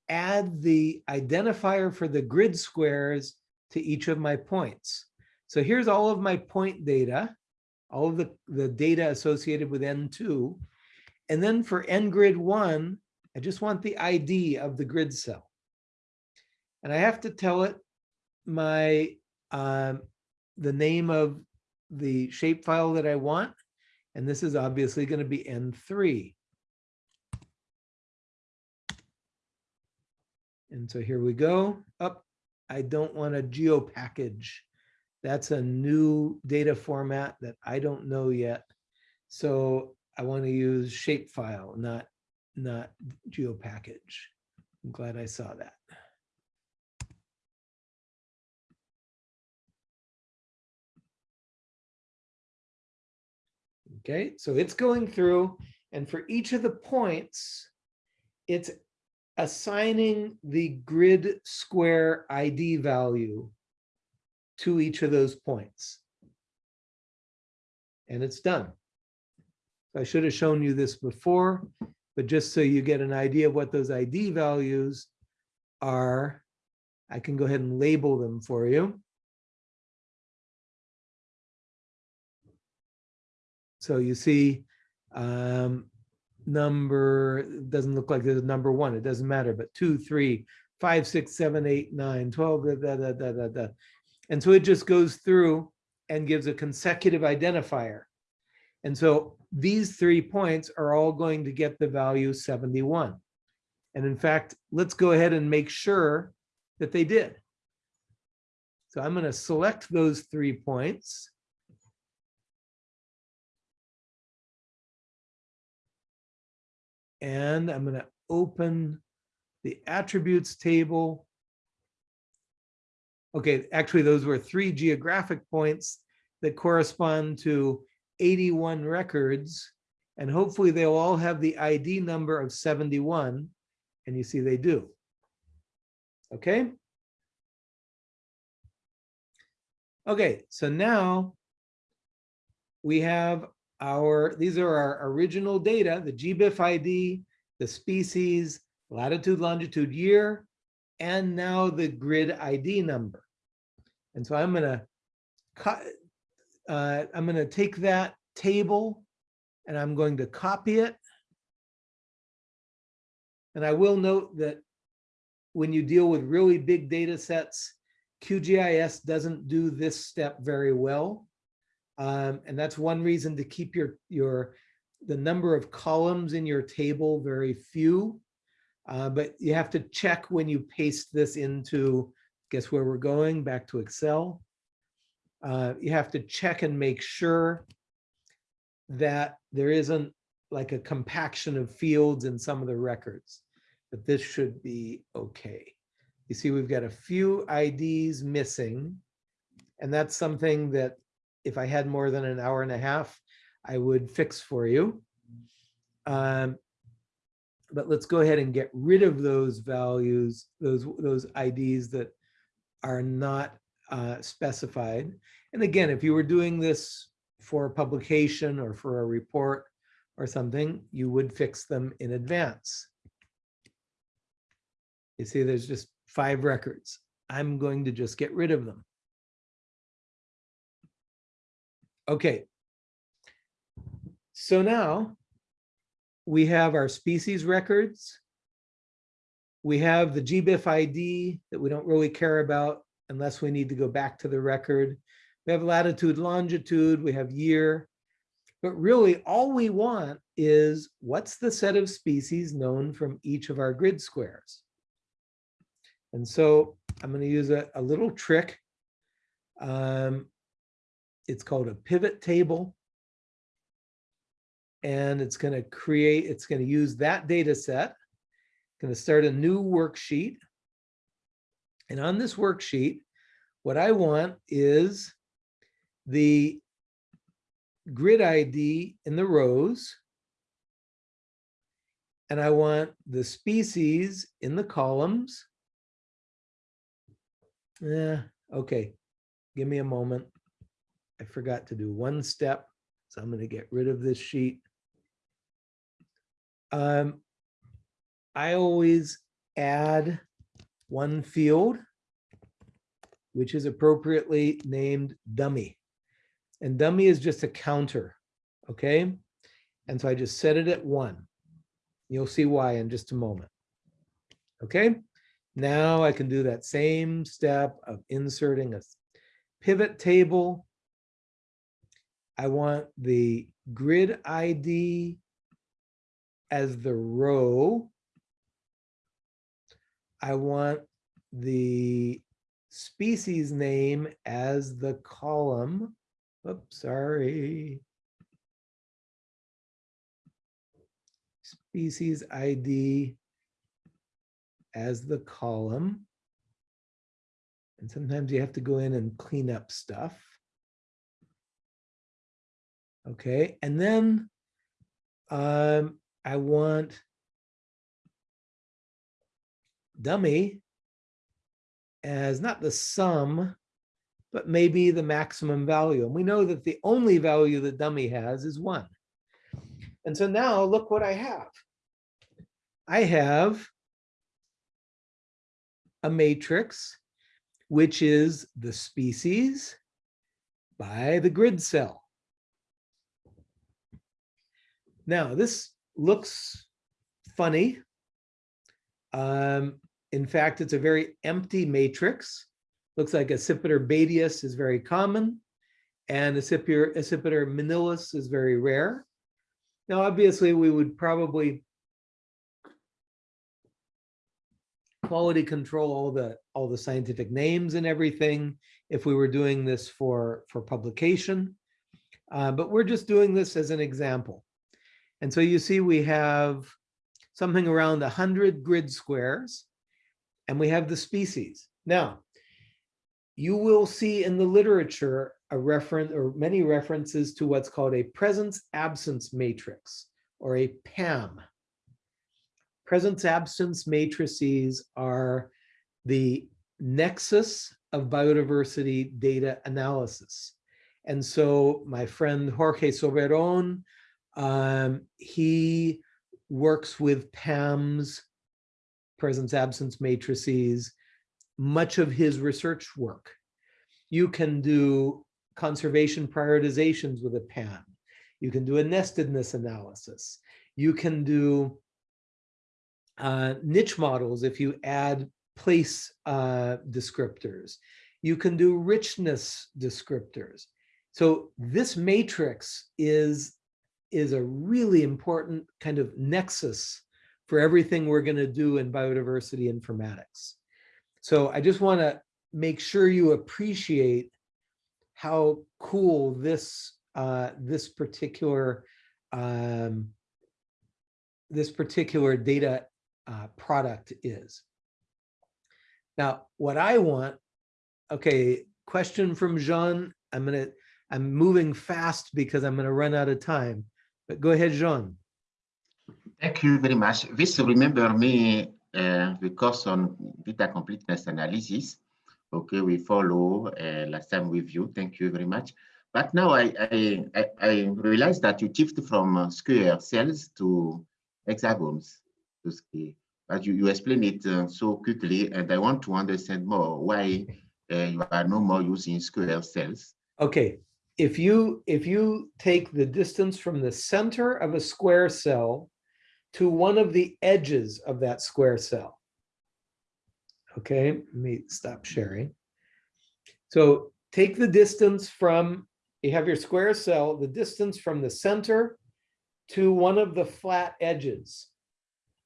add the identifier for the grid squares to each of my points. So here's all of my point data, all of the, the data associated with N2. And then for N grid one, I just want the ID of the grid cell. And I have to tell it my um, the name of the shapefile that I want. And this is obviously going to be N3. And so here we go. Up. I don't want a geo package. That's a new data format that I don't know yet. So I want to use shapefile, not not geo package. I'm glad I saw that. Okay, so it's going through and for each of the points, it's assigning the grid square ID value to each of those points. And it's done. I should have shown you this before, but just so you get an idea of what those ID values are, I can go ahead and label them for you. So you see um, number, doesn't look like there's number one, it doesn't matter, but two, three, five, six, seven, eight, nine, 12, da, da, da, da, da, da. And so it just goes through and gives a consecutive identifier. And so these three points are all going to get the value 71. And in fact, let's go ahead and make sure that they did. So I'm going to select those three points. And I'm going to open the attributes table. Okay, actually, those were three geographic points that correspond to 81 records. And hopefully they'll all have the ID number of 71. And you see they do. Okay. Okay, so now we have our, these are our original data, the GBIF ID, the species, latitude, longitude, year, and now the grid ID number. And so I'm going to cut, uh, I'm going to take that table and I'm going to copy it. And I will note that when you deal with really big data sets, QGIS doesn't do this step very well. Um, and that's one reason to keep your, your the number of columns in your table very few. Uh, but you have to check when you paste this into, guess where we're going, back to Excel. Uh, you have to check and make sure that there isn't like a compaction of fields in some of the records, but this should be okay. You see, we've got a few IDs missing. And that's something that if I had more than an hour and a half, I would fix for you. Um, but let's go ahead and get rid of those values, those, those IDs that are not uh, specified. And again, if you were doing this for a publication or for a report or something, you would fix them in advance. You see, there's just five records. I'm going to just get rid of them. Okay. So now we have our species records. We have the GBIF ID that we don't really care about unless we need to go back to the record. We have latitude, longitude, we have year. But really all we want is what's the set of species known from each of our grid squares. And so I'm going to use a, a little trick. Um, it's called a pivot table. And it's going to create, it's going to use that data set. Going to start a new worksheet. And on this worksheet, what I want is the grid ID in the rows. And I want the species in the columns. Yeah, okay. Give me a moment. I forgot to do one step, so I'm going to get rid of this sheet. Um, I always add one field, which is appropriately named dummy. And dummy is just a counter, okay? And so I just set it at one. You'll see why in just a moment. Okay, now I can do that same step of inserting a pivot table. I want the grid ID as the row. I want the species name as the column. Oops, sorry. Species ID as the column. And sometimes you have to go in and clean up stuff. Okay, and then um, I want dummy as not the sum, but maybe the maximum value. And we know that the only value that dummy has is one. And so now look what I have. I have a matrix, which is the species by the grid cell. Now, this looks funny. Um, in fact, it's a very empty matrix. Looks like Accipiter badius is very common, and Accipiter, Accipiter minullus is very rare. Now, obviously, we would probably quality control all the all the scientific names and everything if we were doing this for for publication uh, but we're just doing this as an example and so you see we have something around 100 grid squares and we have the species now you will see in the literature a reference or many references to what's called a presence absence matrix or a PAM presence absence matrices are the nexus of biodiversity data analysis. And so my friend Jorge Soberon, um, he works with PAMs, presence absence matrices, much of his research work. You can do conservation prioritizations with a PAM. You can do a nestedness analysis. You can do uh, niche models if you add place uh, descriptors. You can do richness descriptors. So this matrix is, is a really important kind of nexus for everything we're going to do in biodiversity informatics. So I just want to make sure you appreciate how cool this uh, this particular um, this particular data uh, product is. Now, what I want, okay, question from Jean. I'm gonna, I'm moving fast because I'm gonna run out of time. But go ahead, Jean. Thank you very much. This remember me uh, the course on data completeness analysis. Okay, we follow uh, last time with you. Thank you very much. But now I I, I, I realize that you shift from uh, square cells to hexagons. To. But you, you explain it uh, so quickly, and I want to understand more why uh, you are no more using square cells. Okay, if you if you take the distance from the center of a square cell to one of the edges of that square cell. Okay, let me stop sharing. So take the distance from, you have your square cell, the distance from the center to one of the flat edges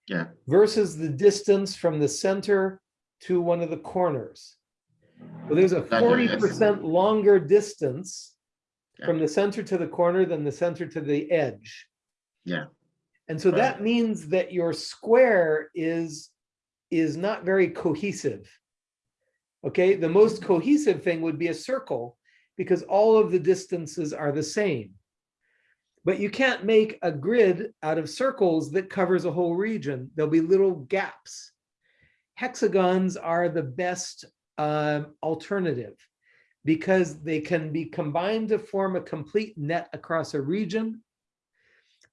Yeah, versus the distance from the center to one of the corners. Well, there's a 40% longer distance. From the center to the corner than the center to the edge. yeah, And so that means that your square is, is not very cohesive. Okay, the most cohesive thing would be a circle because all of the distances are the same. But you can't make a grid out of circles that covers a whole region. There'll be little gaps. Hexagons are the best um, alternative because they can be combined to form a complete net across a region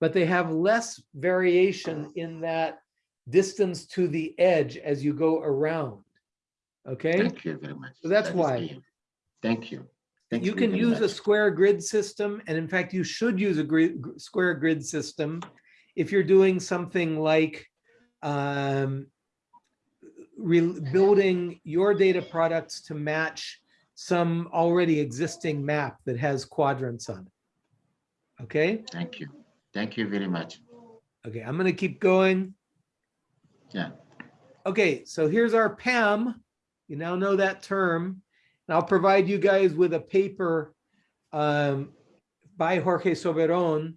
but they have less variation in that distance to the edge as you go around. Okay, thank you very much. So that's That why. Thank you. Thank you can use a square grid system, and in fact, you should use a grid, square grid system if you're doing something like um, re- building your data products to match some already existing map that has quadrants on it. Okay, Thank you. Thank you very much. okay, I'm gonna keep going. Yeah. Okay, so here's our PAM. You now know that term. And I'll provide you guys with a paper um, by Jorge Soberon,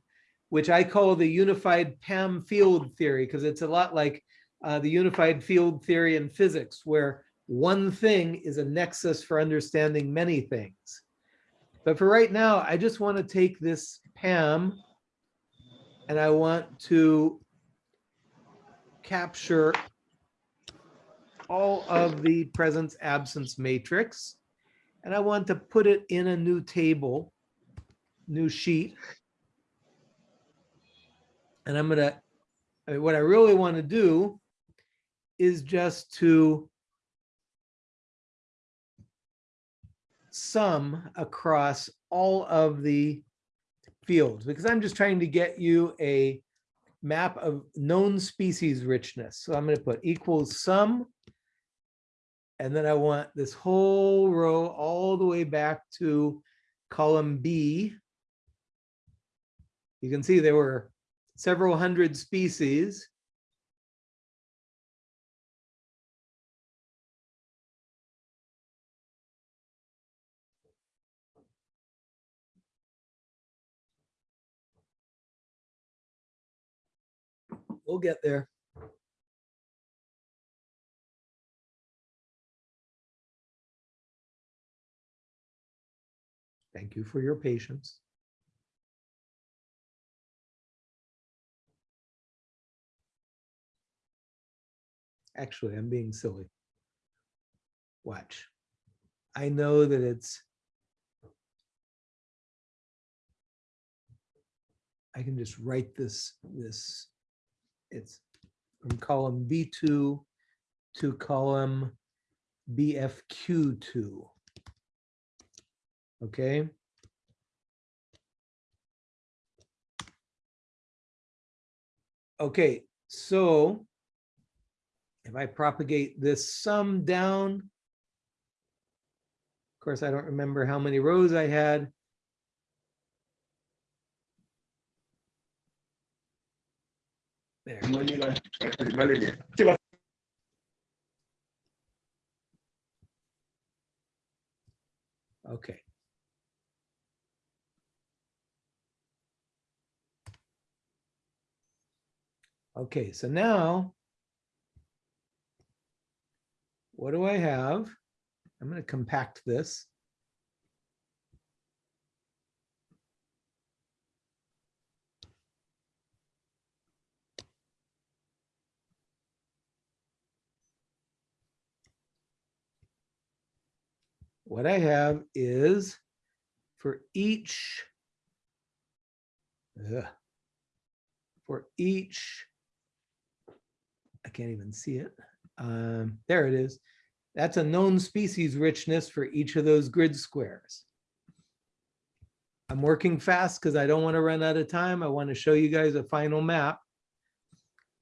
which I call the unified PAM field theory, because it's a lot like uh, the unified field theory in physics, where one thing is a nexus for understanding many things. But for right now, I just want to take this PAM and I want to capture all of the presence absence matrix. And I want to put it in a new table, new sheet. And I'm I mean, what I really want to do is just to sum across all of the fields, because I'm just trying to get you a map of known species richness. So I'm going to put equals sum. And then I want this whole row all the way back to column B. You can see there were several hundred species. We'll get there. Thank you for your patience. Actually, I'm being silly. Watch. I know that it's I can just write this, this, it's from column B2 to column BFQ2. Okay. Okay, so if I propagate this sum down, of course, I don't remember how many rows I had. There. Okay. Okay, so now what do I have? I'm going to compact this. What I have is for each ugh, for each I can't even see it. Um, there it is. That's a known species richness for each of those grid squares. I'm working fast because I don't want to run out of time. I want to show you guys a final map.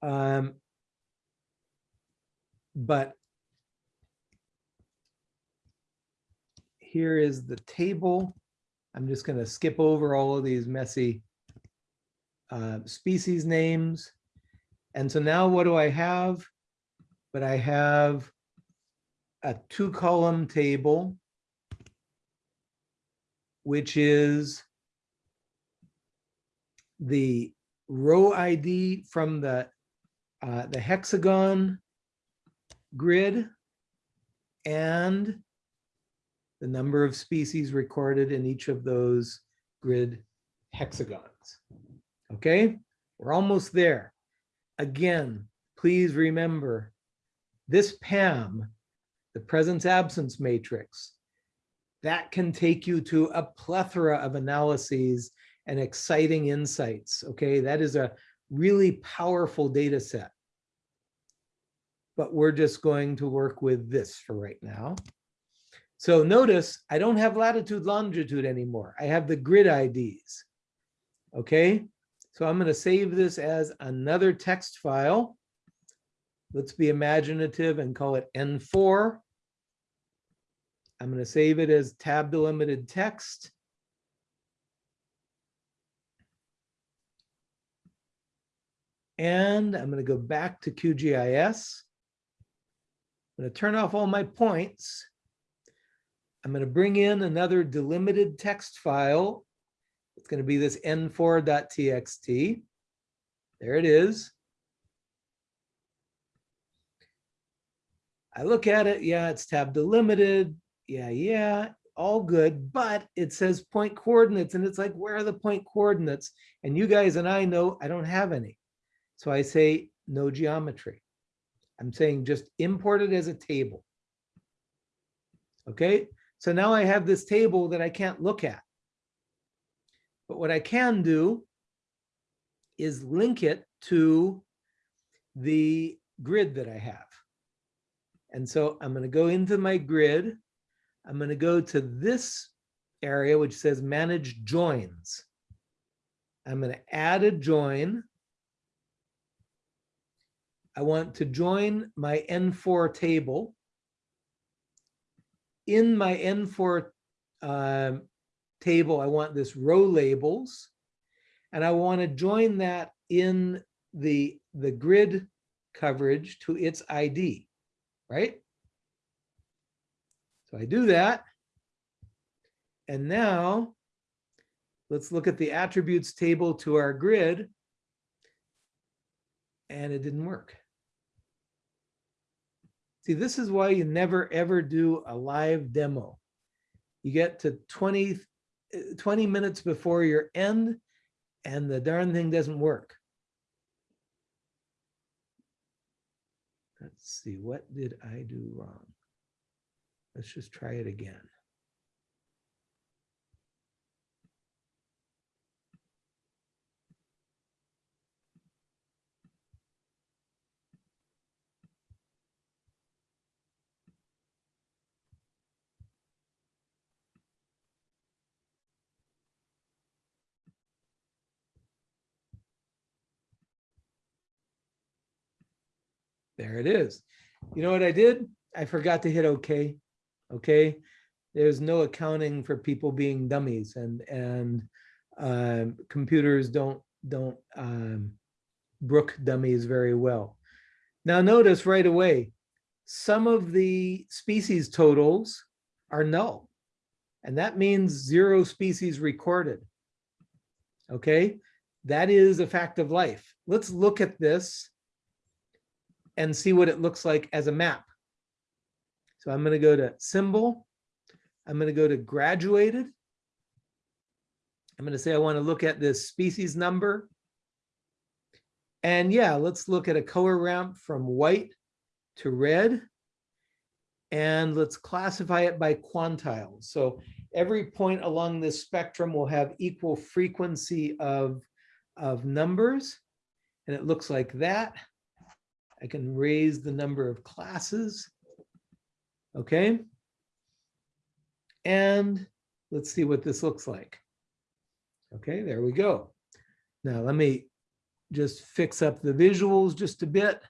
Um, but here is the table. I'm just going to skip over all of these messy uh, species names. And so now what do I have? But I have a two column table, which is the row ID from the, uh, the hexagon grid and the number of species recorded in each of those grid hexagons. Okay, we're almost there. Again, please remember this PAM, the presence absence matrix, that can take you to a plethora of analyses and exciting insights. Okay, that is a really powerful data set. But we're just going to work with this for right now. So notice I don't have latitude longitude anymore. I have the grid IDs. Okay, so I'm going to save this as another text file. Let's be imaginative and call it N4. I'm going to save it as tab delimited text. And I'm going to go back to QGIS. I'm going to turn off all my points. I'm going to bring in another delimited text file. It's going to be this n4.txt. There it is. I look at it, yeah, it's tab delimited. Yeah, yeah, all good, but it says point coordinates and it's like, where are the point coordinates? And you guys and I know I don't have any. So I say no geometry. I'm saying just import it as a table. Okay, so now I have this table that I can't look at. But what I can do is link it to the grid that I have. And so I'm going to go into my grid. I'm going to go to this area, which says manage joins. I'm going to add a join. I want to join my N4 table. In my N4 um, table, I want this row labels. And I want to join that in the, the grid coverage to its ID, right? So I do that. And now let's look at the attributes table to our grid. And it didn't work. See, this is why you never ever do a live demo. You get to 20, 20 minutes before your end and the darn thing doesn't work. Let's see, what did I do wrong? Let's just try it again. There it is. You know what I did? I forgot to hit OK. Okay. There's no accounting for people being dummies and and um, computers don't don't um, brook dummies very well. Now notice right away, some of the species totals are null. And that means zero species recorded. Okay, that is a fact of life. Let's look at this and see what it looks like as a map. So I'm going to go to symbol. I'm going to go to graduated. I'm going to say I want to look at this species number. And yeah, let's look at a color ramp from white to red. And let's classify it by quantiles. So every point along this spectrum will have equal frequency of, of numbers. And it looks like that. I can raise the number of classes. Okay. And let's see what this looks like. Okay, there we go. Now let me just fix up the visuals just a bit.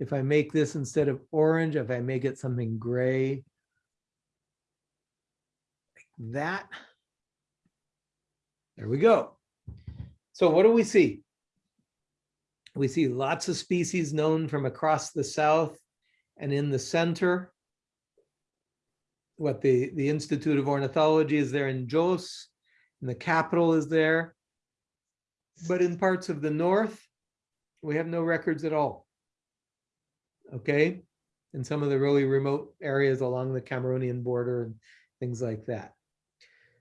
If I make this instead of orange, if I make it something gray, like that. There we go. So what do we see? We see lots of species known from across the south and in the center. What the, the Institute of Ornithology is there in Jos, and the capital is there. But in parts of the north, we have no records at all. Okay, in some of the really remote areas along the Cameroonian border and things like that.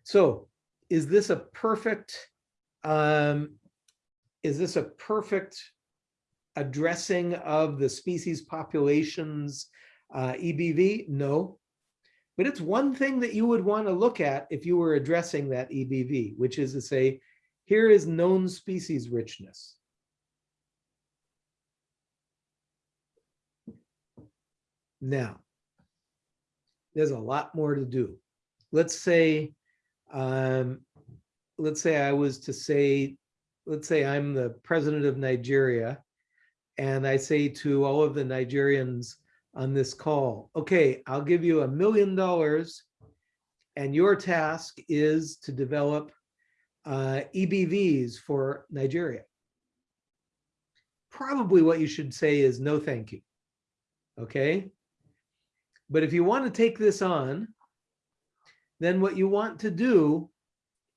So is this a perfect, um, is this a perfect addressing of the species populations uh, EBV? No. But it's one thing that you would want to look at if you were addressing that EBV, which is to say, here is known species richness. Now, there's a lot more to do. Let's say, um, let's say I was to say, let's say I'm the president of Nigeria, and I say to all of the Nigerians on this call, okay, I'll give you a million dollars, and your task is to develop uh, EBVs for Nigeria. Probably what you should say is no, thank you. Okay. But if you want to take this on, then what you want to do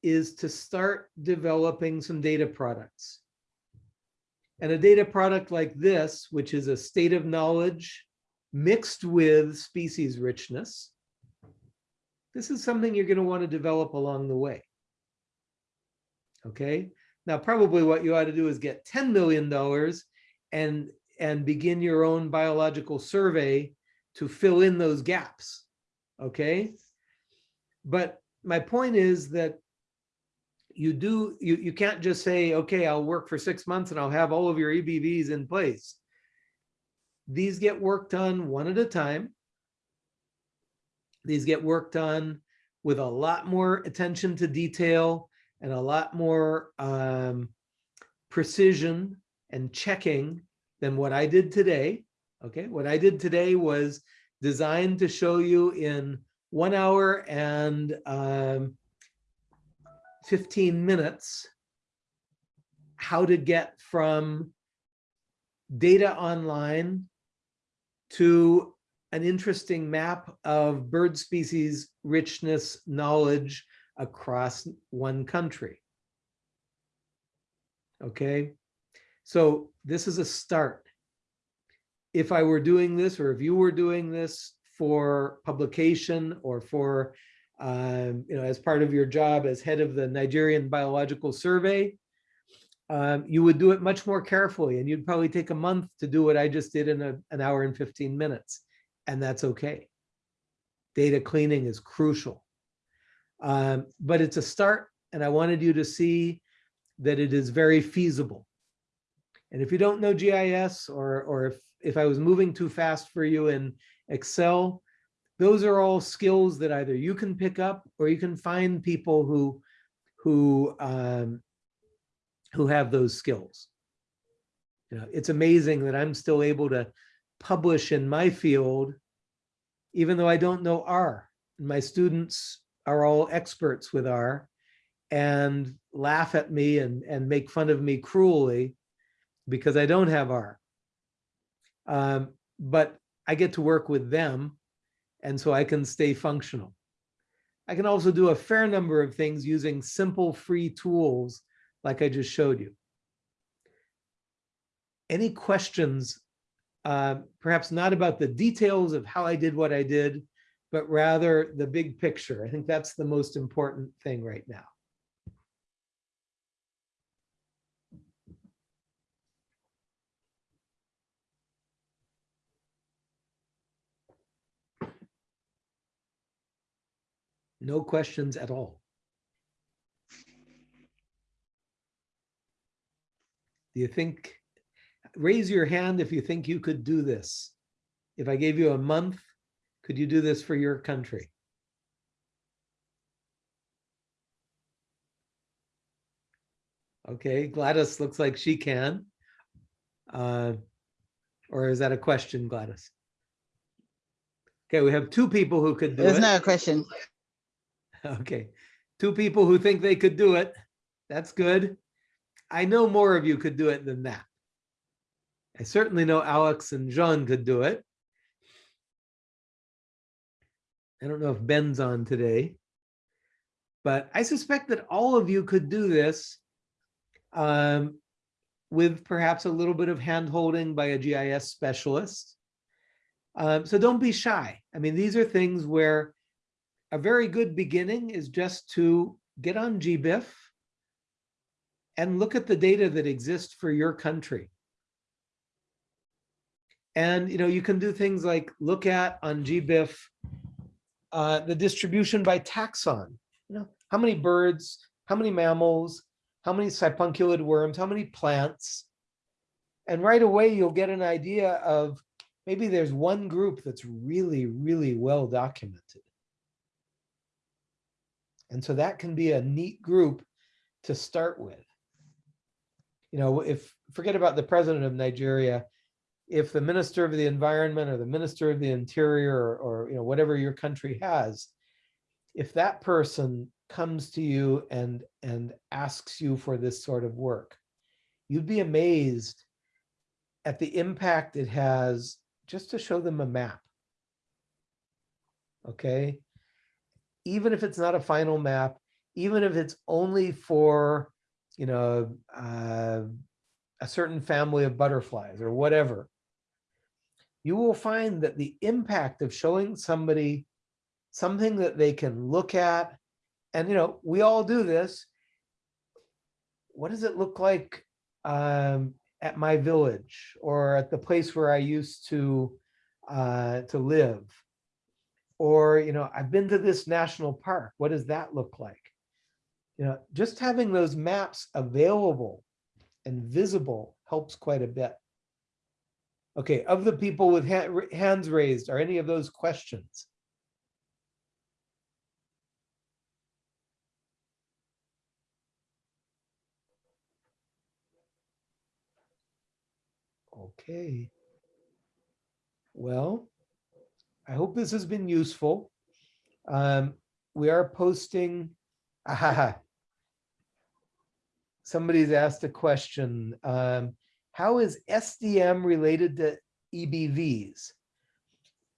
is to start developing some data products. And a data product like this, which is a state of knowledge mixed with species richness, this is something you're going to want to develop along the way. Okay, now probably what you ought to do is get $10 million and, and begin your own biological survey to fill in those gaps. Okay, but my point is that you do you you can't just say okay i'll work for six months and i'll have all of your ebvs in place these get worked on one at a time these get worked on with a lot more attention to detail and a lot more um, precision and checking than what I did today. Okay, what I did today was designed to show you in one hour and um, 15 minutes how to get from data online to an interesting map of bird species richness knowledge across one country. Okay, so this is a start. If I were doing this, or if you were doing this for publication or for, um, you know, as part of your job as head of the Nigerian Biological Survey, um, you would do it much more carefully and you'd probably take a month to do what I just did in a, an hour and 15 minutes. And that's okay. Data cleaning is crucial. Um, but it's a start and I wanted you to see that it is very feasible. And if you don't know GIS or, or if, if I was moving too fast for you in Excel, those are all skills that either you can pick up or you can find people who, who, um, who have those skills. You know, it's amazing that I'm still able to publish in my field, even though I don't know R. My students are all experts with R and laugh at me and, and make fun of me cruelly because I don't have R. Um, but I get to work with them and so I can stay functional. I can also do a fair number of things using simple free tools like I just showed you. Any questions, uh, perhaps not about the details of how I did what I did, but rather the big picture. I think that's the most important thing right now. No questions at all. Do you think, raise your hand if you think you could do this. If I gave you a month, could you do this for your country? Okay, Gladys looks like she can. Uh, Or is that a question, Gladys? Okay, we have two people who could do There's it. a question. Okay, two people who think they could do it. That's good. I know more of you could do it than that. I certainly know Alex and Jean could do it. I don't know if Ben's on today. But I suspect that all of you could do this um, with perhaps a little bit of hand-holding by a GIS specialist. Um, so don't be shy. I mean, these are things where a very good beginning is just to get on GBIF and look at the data that exists for your country. And you know, you can do things like look at on GBIF uh, the distribution by taxon. You know, how many birds, how many mammals, how many sipunculate worms, how many plants. And right away, you'll get an idea of maybe there's one group that's really, really well documented. And so that can be a neat group to start with. You know, if, forget about the president of Nigeria, if the minister of the environment or the minister of the interior or, or, you know, whatever your country has, if that person comes to you and, and asks you for this sort of work, you'd be amazed at the impact it has just to show them a map. Okay, even if it's not a final map, even if it's only for, you know, uh, a certain family of butterflies or whatever, you will find that the impact of showing somebody something that they can look at, and you know, we all do this. What does it look like um, at my village or at the place where I used to uh, to live? Or, you know, I've been to this national park. What does that look like? You know, just having those maps available and visible helps quite a bit. Okay, of the people with ha hands raised, are any of those questions? Okay. Well, I hope this has been useful. Um, we are posting. Ah, [laughs] somebody's asked a question. Um, how is SDM related to EBVs?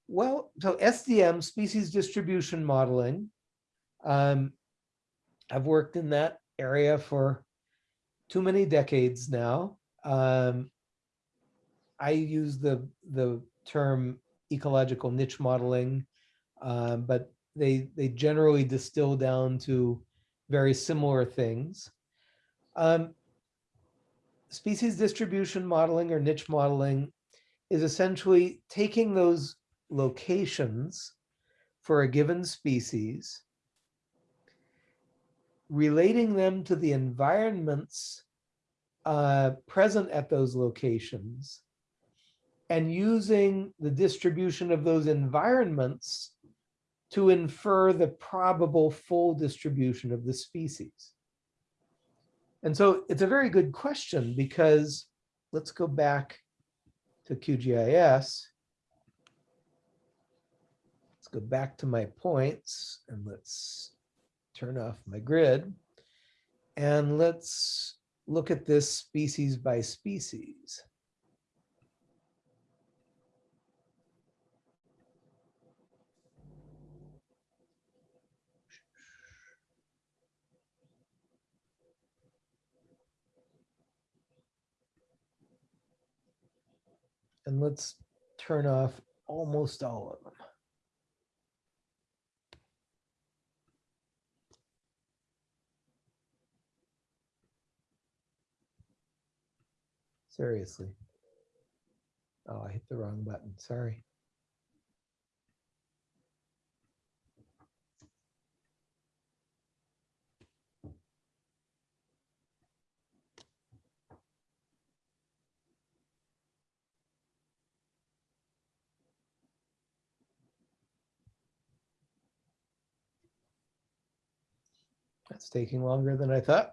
Well, so SDM, species distribution modeling. Um, I've worked in that area for too many decades now. Um, I use the the term ecological niche modeling, uh, but they they generally distill down to very similar things. Um, species distribution modeling or niche modeling is essentially taking those locations for a given species, relating them to the environments uh, present at those locations, and using the distribution of those environments to infer the probable full distribution of the species. And so it's a very good question because let's go back to QGIS. Let's go back to my points and let's turn off my grid. And let's look at this species by species. And let's turn off almost all of them. Seriously. Oh, I hit the wrong button. Sorry. That's taking longer than I thought.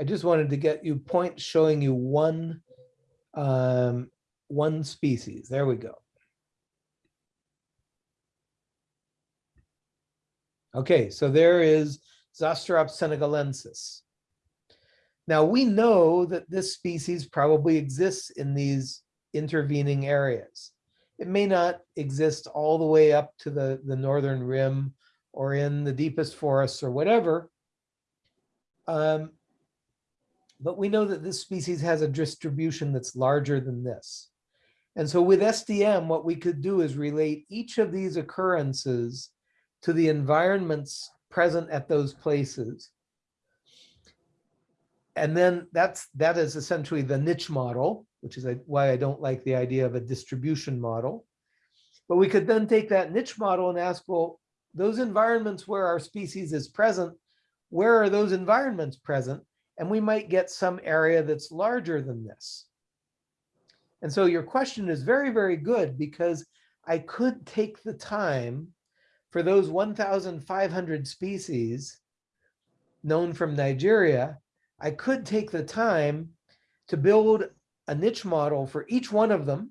I just wanted to get you points showing you one, um, one species. There we go. Okay, so there is Zosterops senegalensis. Now we know that this species probably exists in these intervening areas. It may not exist all the way up to the, the northern rim or in the deepest forests or whatever. Um, but we know that this species has a distribution that's larger than this. And so with SDM, what we could do is relate each of these occurrences to the environments present at those places. And then that's that is essentially the niche model, which is why I don't like the idea of a distribution model. But we could then take that niche model and ask, well, those environments where our species is present, where are those environments present? and we might get some area that's larger than this. And so your question is very, very good because I could take the time for those 1,500 species known from Nigeria, I could take the time to build a niche model for each one of them.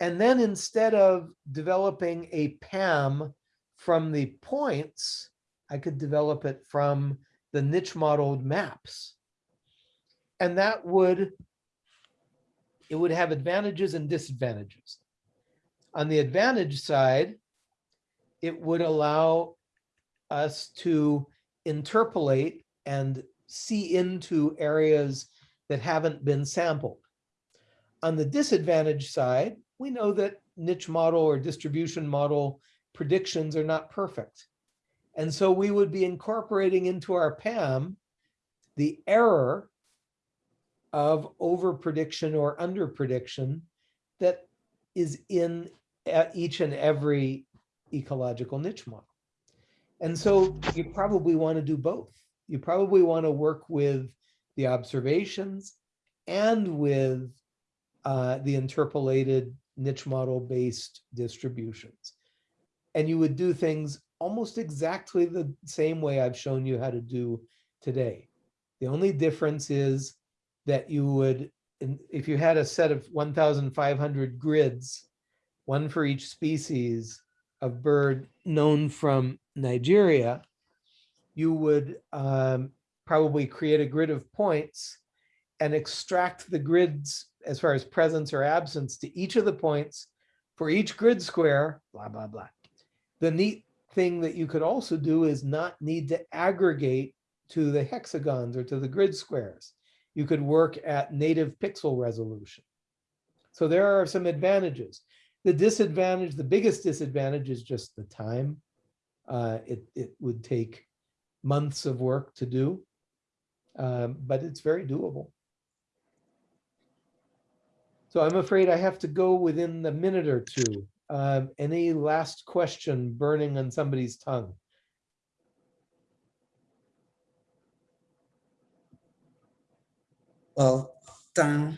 And then instead of developing a PAM from the points, I could develop it from the niche modeled maps. And that would, it would have advantages and disadvantages. On the advantage side, it would allow us to interpolate and see into areas that haven't been sampled. On the disadvantage side, we know that niche model or distribution model predictions are not perfect. And so we would be incorporating into our PAM the error of over prediction or under prediction that is in each and every ecological niche model. And so you probably want to do both. You probably want to work with the observations and with uh, the interpolated niche model based distributions. And you would do things almost exactly the same way I've shown you how to do today. The only difference is that you would, if you had a set of 1,500 grids, one for each species of bird known from Nigeria, you would um, probably create a grid of points and extract the grids as far as presence or absence to each of the points for each grid square, blah, blah, blah. The neat thing that you could also do is not need to aggregate to the hexagons or to the grid squares. You could work at native pixel resolution. So there are some advantages. The disadvantage, the biggest disadvantage is just the time. Uh, it, it would take months of work to do, um, but it's very doable. So I'm afraid I have to go within the minute or two. Um, any last question burning on somebody's tongue? Well, thank,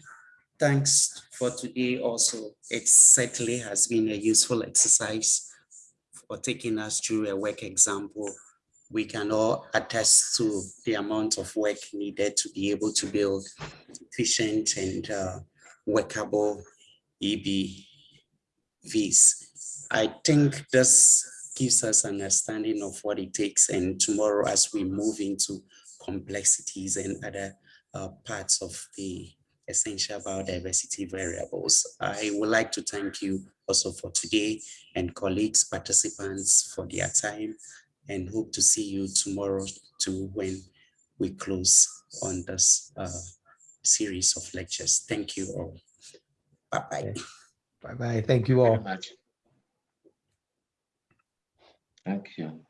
thanks for today also. It certainly has been a useful exercise for taking us through a work example. We can all attest to the amount of work needed to be able to build efficient and uh, workable EB I think this gives us an understanding of what it takes and tomorrow as we move into complexities and other uh, parts of the essential biodiversity variables. I would like to thank you also for today and colleagues, participants for their time and hope to see you tomorrow too when we close on this uh, series of lectures. Thank you all. Bye-bye. Bye-bye. Thank you Very all. much. Thank you.